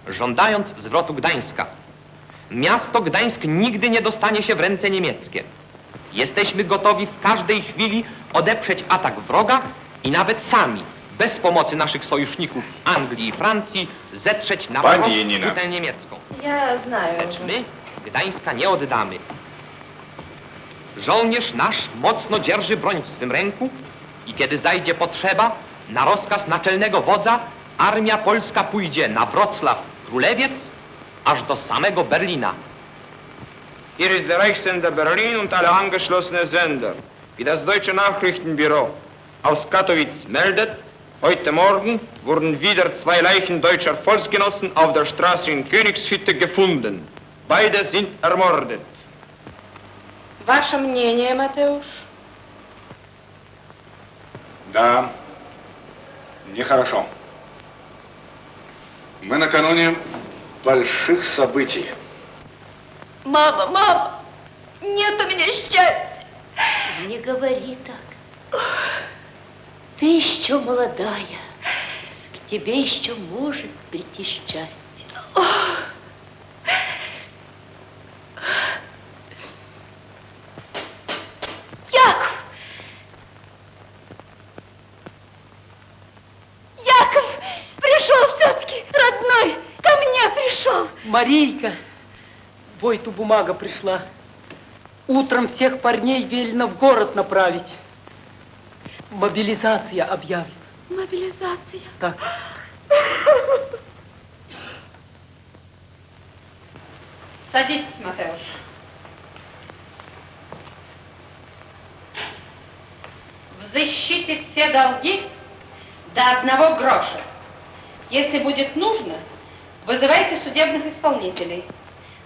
żądając zwrotu Gdańska. Miasto Gdańsk nigdy nie dostanie się w ręce niemieckie. Jesteśmy gotowi w każdej chwili odeprzeć atak wroga i nawet sami, bez pomocy naszych sojuszników Anglii i Francji, zetrzeć na wrogą tutę niemiecką. Ja znaję. Lecz my Gdańska nie oddamy. Żołnierz nasz mocno dzierży broń w swym ręku i kiedy zajdzie potrzeba, na rozkaz naczelnego wodza armia polska pójdzie na Wrocław Królewiec aż do samego Berlina. Hier ist der Reichssender Berlin und alle angeschlossenen Sender. Wie das deutsche Nachrichtenbüro aus Katowice meldet, heute Morgen wurden wieder zwei Leichen deutscher Volksgenossen auf der Straße in Königshütte gefunden. Beide sind ermordet. Ваше мнение, Матеуш? Да, нехорошо. Мы накануне больших событий. Мама, мама, нет у меня счастья. Не говори так. Ты еще молодая. К тебе еще может прийти счастье. Яков! Яков! Пришел все-таки, родной! Ко мне пришел! Марийка, Войту бумага пришла. Утром всех парней велено в город направить. Мобилизация объявлена. Мобилизация. Так. [gasps] Садитесь, Матеуш. Взыщите все долги до одного гроша. Если будет нужно, вызывайте судебных исполнителей.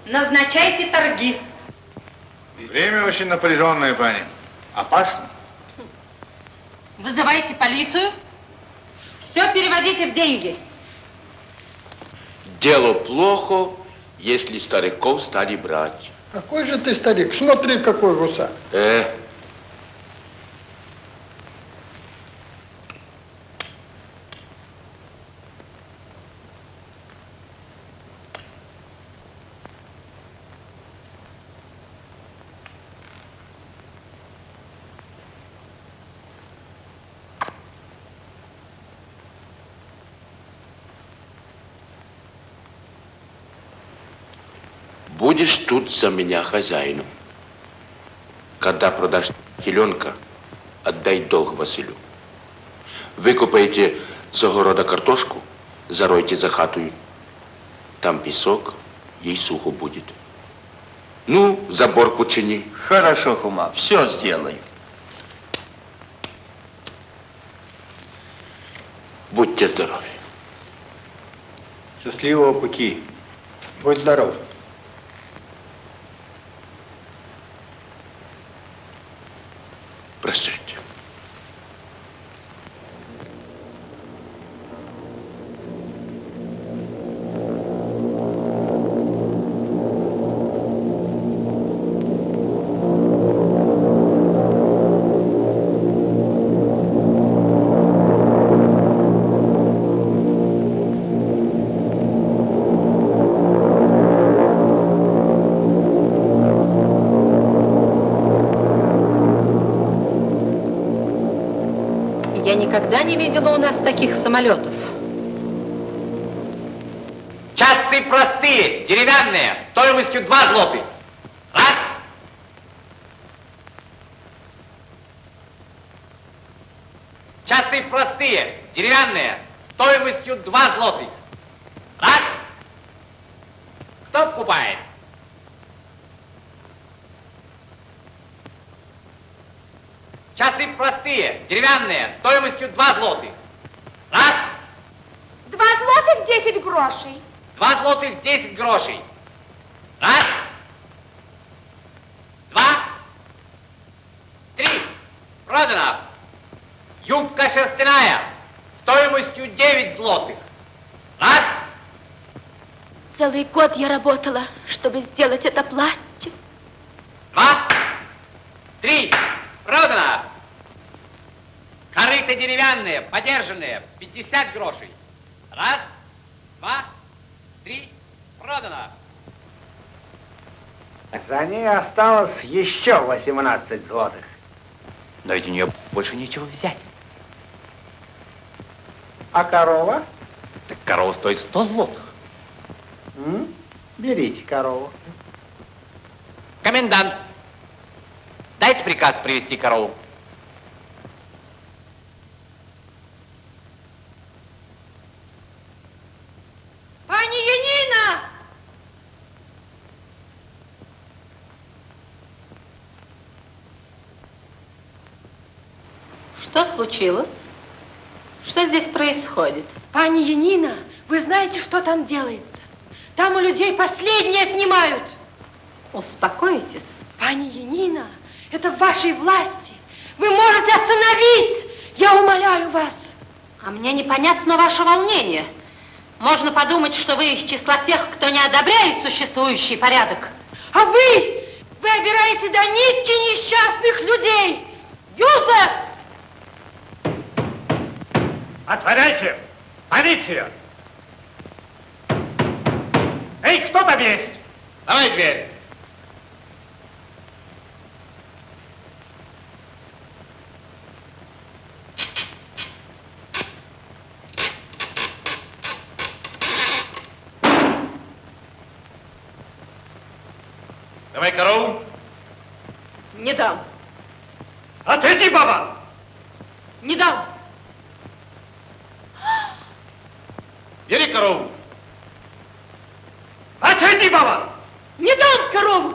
Назначайте торги. Время очень напряженное, пани. Опасно. Вызывайте полицию. Все переводите в деньги. Дело плохо, если стариков стали брать. Какой же ты старик? Смотри, какой гусар. Э, будешь тут за меня хозяином. Когда продашь теленка, отдай долг Василю. Викопаєте з огорода картошку, заройте за хатою. Там песок, ей сухо будет. Ну, забор почини. Хорошо, Хума, все сделаю. Будьте здоровы. Счастливого пути. Будь здоров. Никогда не видела у нас таких самолетов. Часы простые, деревянные, стоимостью 2 злотых. Раз. Часы простые, деревянные, стоимостью 2 злотых. Раз. Кто покупает? Часы простые, деревянные, стоимостью 2 злотых. Раз. Два злотых десять грошей. Два злотых 10 грошей. Раз. Два. Три. Продано. Юбка шерстяная. Стоимостью 9 злотых. Раз. Целый год я работала, чтобы сделать это платье. Два. Три. Продано. Корыто деревянные, подержанные. 50 грошей. Раз. Два. Три. Продано. За ней осталось еще 18 злотых. Но ведь у нее больше нечего взять. А корова? Так корова стоит 100 злотых. М? Берите корову. Комендант, дайте приказ привести корову. Пани Янина! Что случилось? Что здесь происходит? Пани Янина, вы знаете, что там делается? Там у людей последние отнимают. Успокойтесь. Пани Янина, это в вашей власти. Вы можете остановить Я умоляю вас. А мне непонятно ваше волнение. Можно подумать, что вы из числа тех, кто не одобряет существующий порядок. А вы, вы обираете до нитки несчастных людей. Юзеф! Отворяйте! Полиция! Эй, кто там есть? Давай дверь. Давай корову. Не дам. Отойди, баба! Не дам. Бери корову. Отойди, баба! Не дам корову.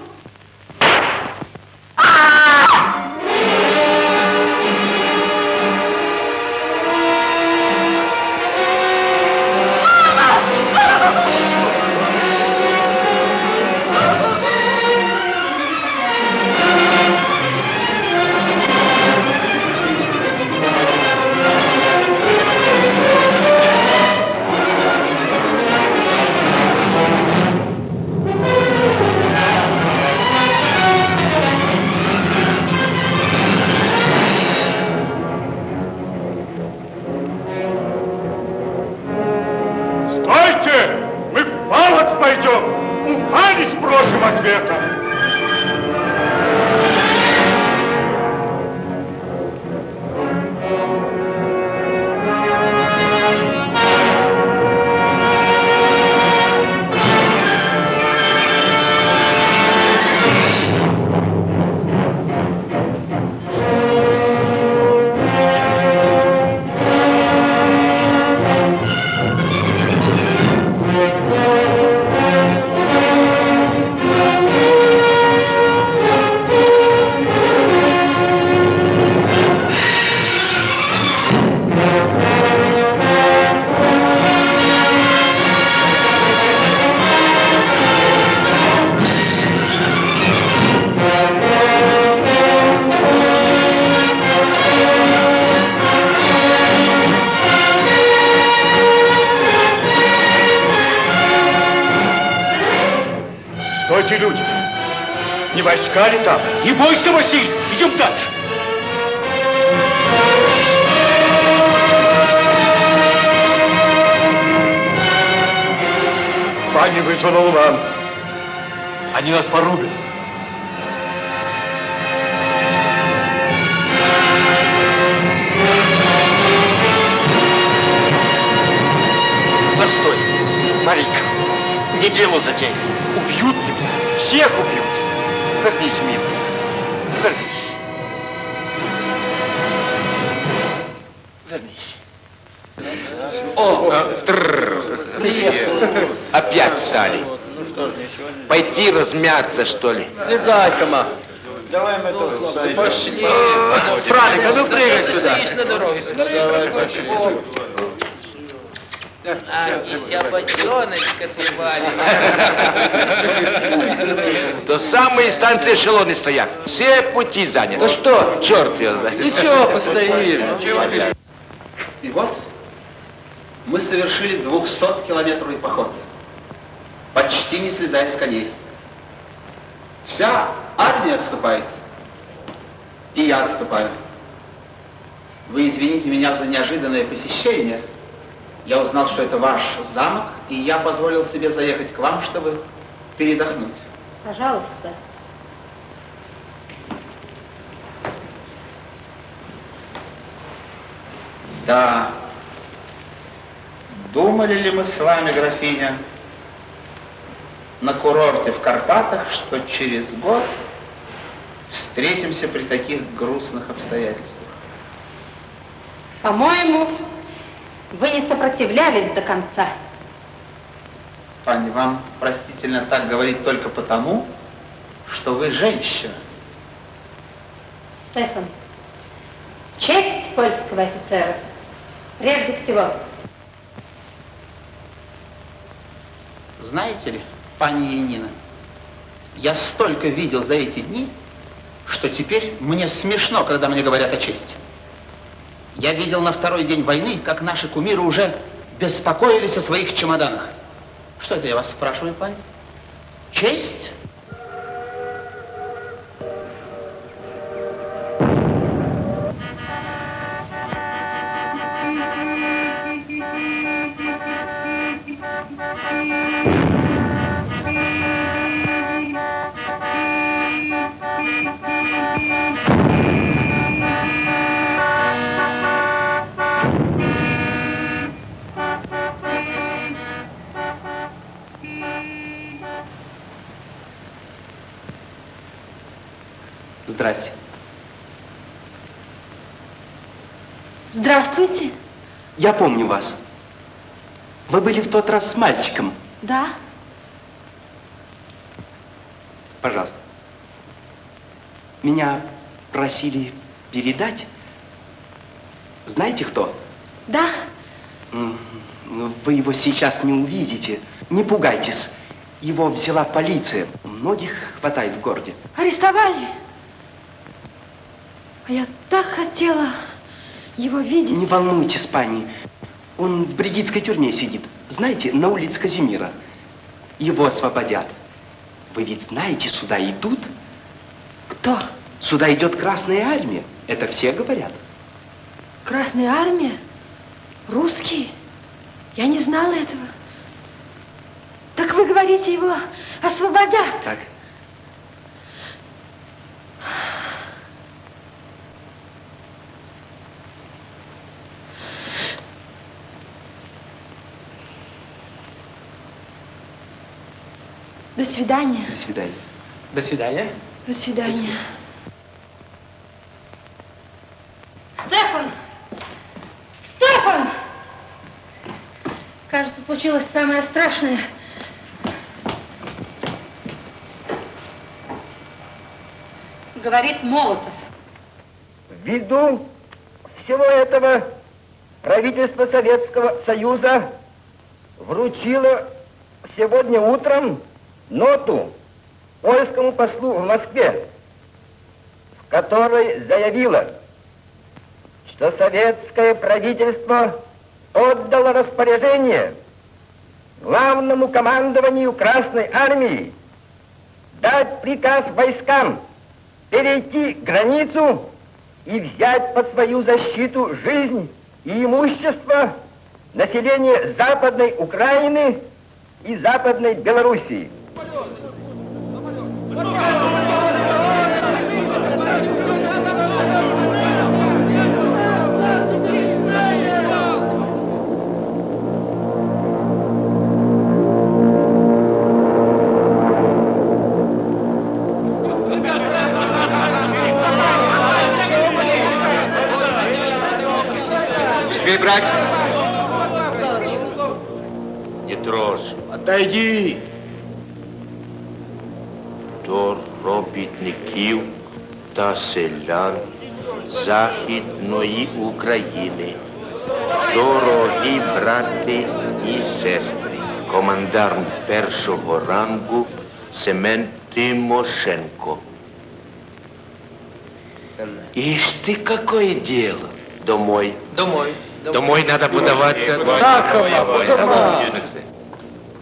Размяться, что ли? Слезай, Хома. Давай мы тоже Пошли. Фрадик, а ну прыгай сюда. на дороге. Давай, пошли. А, дися бочоночка ты, До самой станции эшелоны стоят. Все пути заняты. Ну что, черт ее знает. Ничего, постоим. И вот мы совершили 200-километровый поход, почти не слезая с коней. Вся армия отступает, и я отступаю. Вы извините меня за неожиданное посещение. Я узнал, что это ваш замок, и я позволил себе заехать к вам, чтобы передохнуть. Пожалуйста. Да. Думали ли мы с вами, графиня, на курорте в Карпатах, что через год встретимся при таких грустных обстоятельствах? По-моему, вы не сопротивлялись до конца. Пани, вам простительно так говорить только потому, что вы женщина. Стефан, честь польского офицера прежде всего. Знаете ли, пани Янина, я столько видел за эти дни, что теперь мне смешно, когда мне говорят о чести. Я видел на второй день войны, как наши кумиры уже беспокоились о своих чемоданах. Что это я вас спрашиваю, пани? Честь? Здрасте. Здравствуйте. Я помню вас. Вы были в тот раз с мальчиком. Да? Пожалуйста. Меня просили передать. Знаете кто? Да? М, Вы его сейчас не увидите. Не пугайтесь. Его взяла полиция. Многих хватает в городе. Арестовали? А я так хотела его видеть. Не волнуйтесь, пани. Он в бригитской тюрьме сидит. Знаете, на улице Казимира. Его освободят. Вы ведь знаете, сюда идут? Кто? Сюда идет Красная Армия. Это все говорят. Красная армия? Русские? Я не знала этого. Так вы говорите, его освободят? Так. До свидания. До свидания. До свидания. До свидания. Стефан! Стефан! Кажется, случилось самое страшное. Говорит Молотов. Ввиду всего этого правительство Советского Союза вручило сегодня утром ноту польскому послу в Москве, в которой заявило, что советское правительство отдало распоряжение главному командованию Красной Армии дать приказ войскам перейти границу и взять под свою защиту жизнь и имущество населения Западной Украины и Западной Белоруссии. Отойди. та селян Західної України. Дорогі брати і сестри, командарм першого рангу Семен Тимошенко. Ишь ты, какое дело. Домой. Домой. Домой надо подаваться.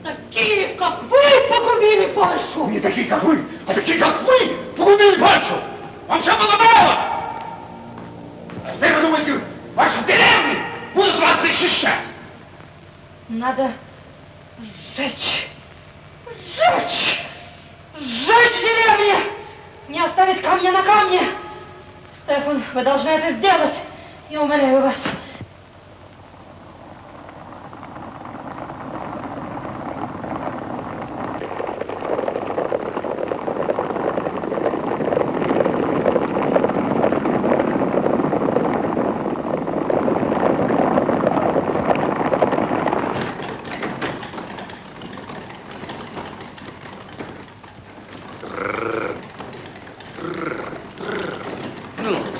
Такие, как вы, погубили Польшу! Не такие, как вы, а такие, как вы, погубили Польшу! Вам все было мало! А теперь вы думаете, ваши деревни будут вас защищать? Надо сжечь, сжечь, сжечь деревни! Не оставить камня на камне! Стефан, вы должны это сделать. Я умоляю вас.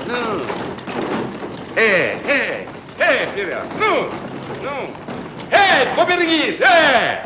Ну. Эй, эй, эй, ребят, ну, ну. Эй, поберегись, эй!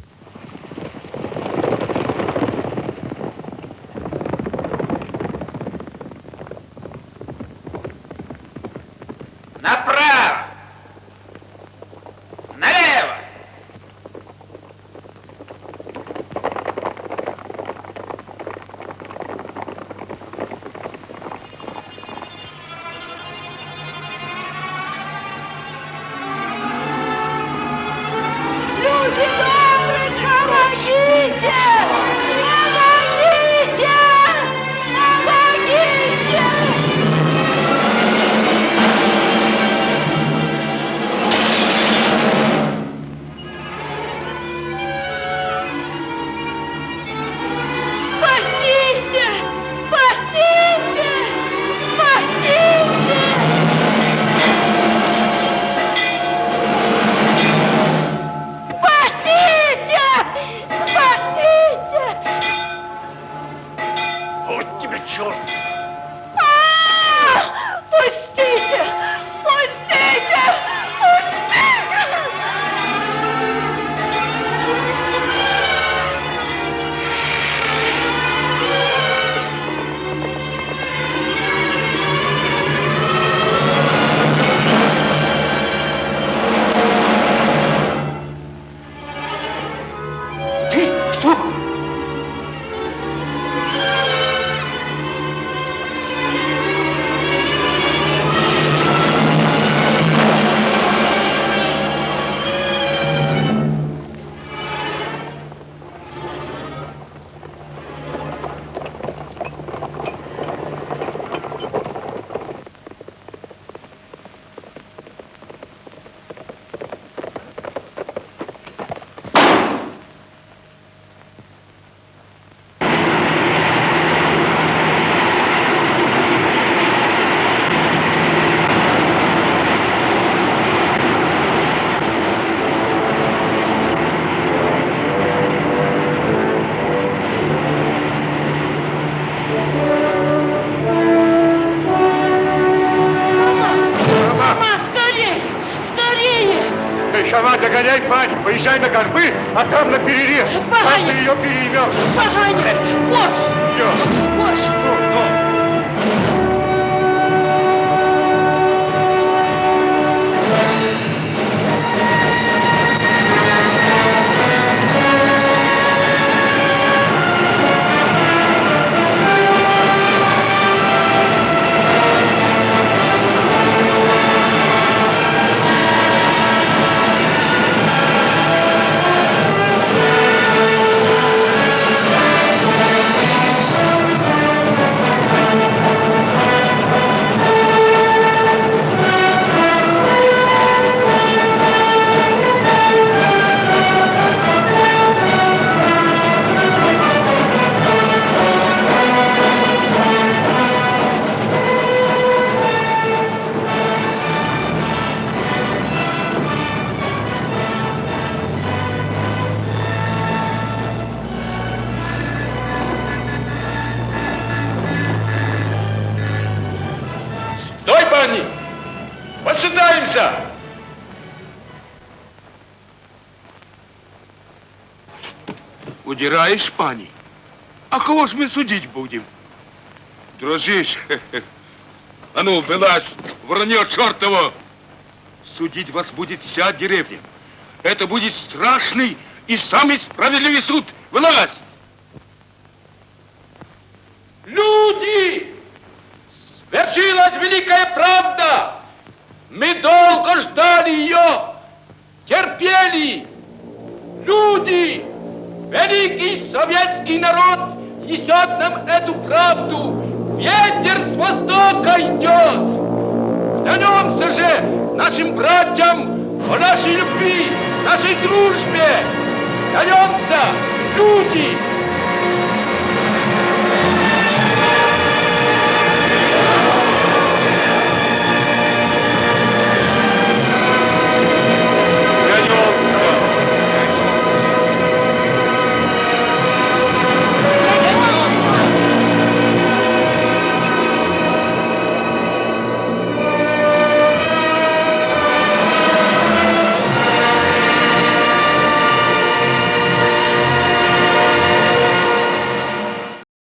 Эй, сама догоняй, пань, поезжай на горбы, а там на перерез. Там ты ее переймешь. Поганец! Борщ! Борщ! Стой, Удираешь, пани? А кого ж мы судить будем? Дрожишь? [laughs] А ну, вылазь, вранье чертово! Судить вас будет вся деревня. Это будет страшный и самый справедливый суд. Вылазь! Люди! Свершилась великая правда! Мы долго ждали ее, терпели. Люди! Великий советский народ несет нам эту правду. Ветер с востока идет. Клянемся же нашим братьям о нашей любви, нашей дружбе. Клянемся, люди,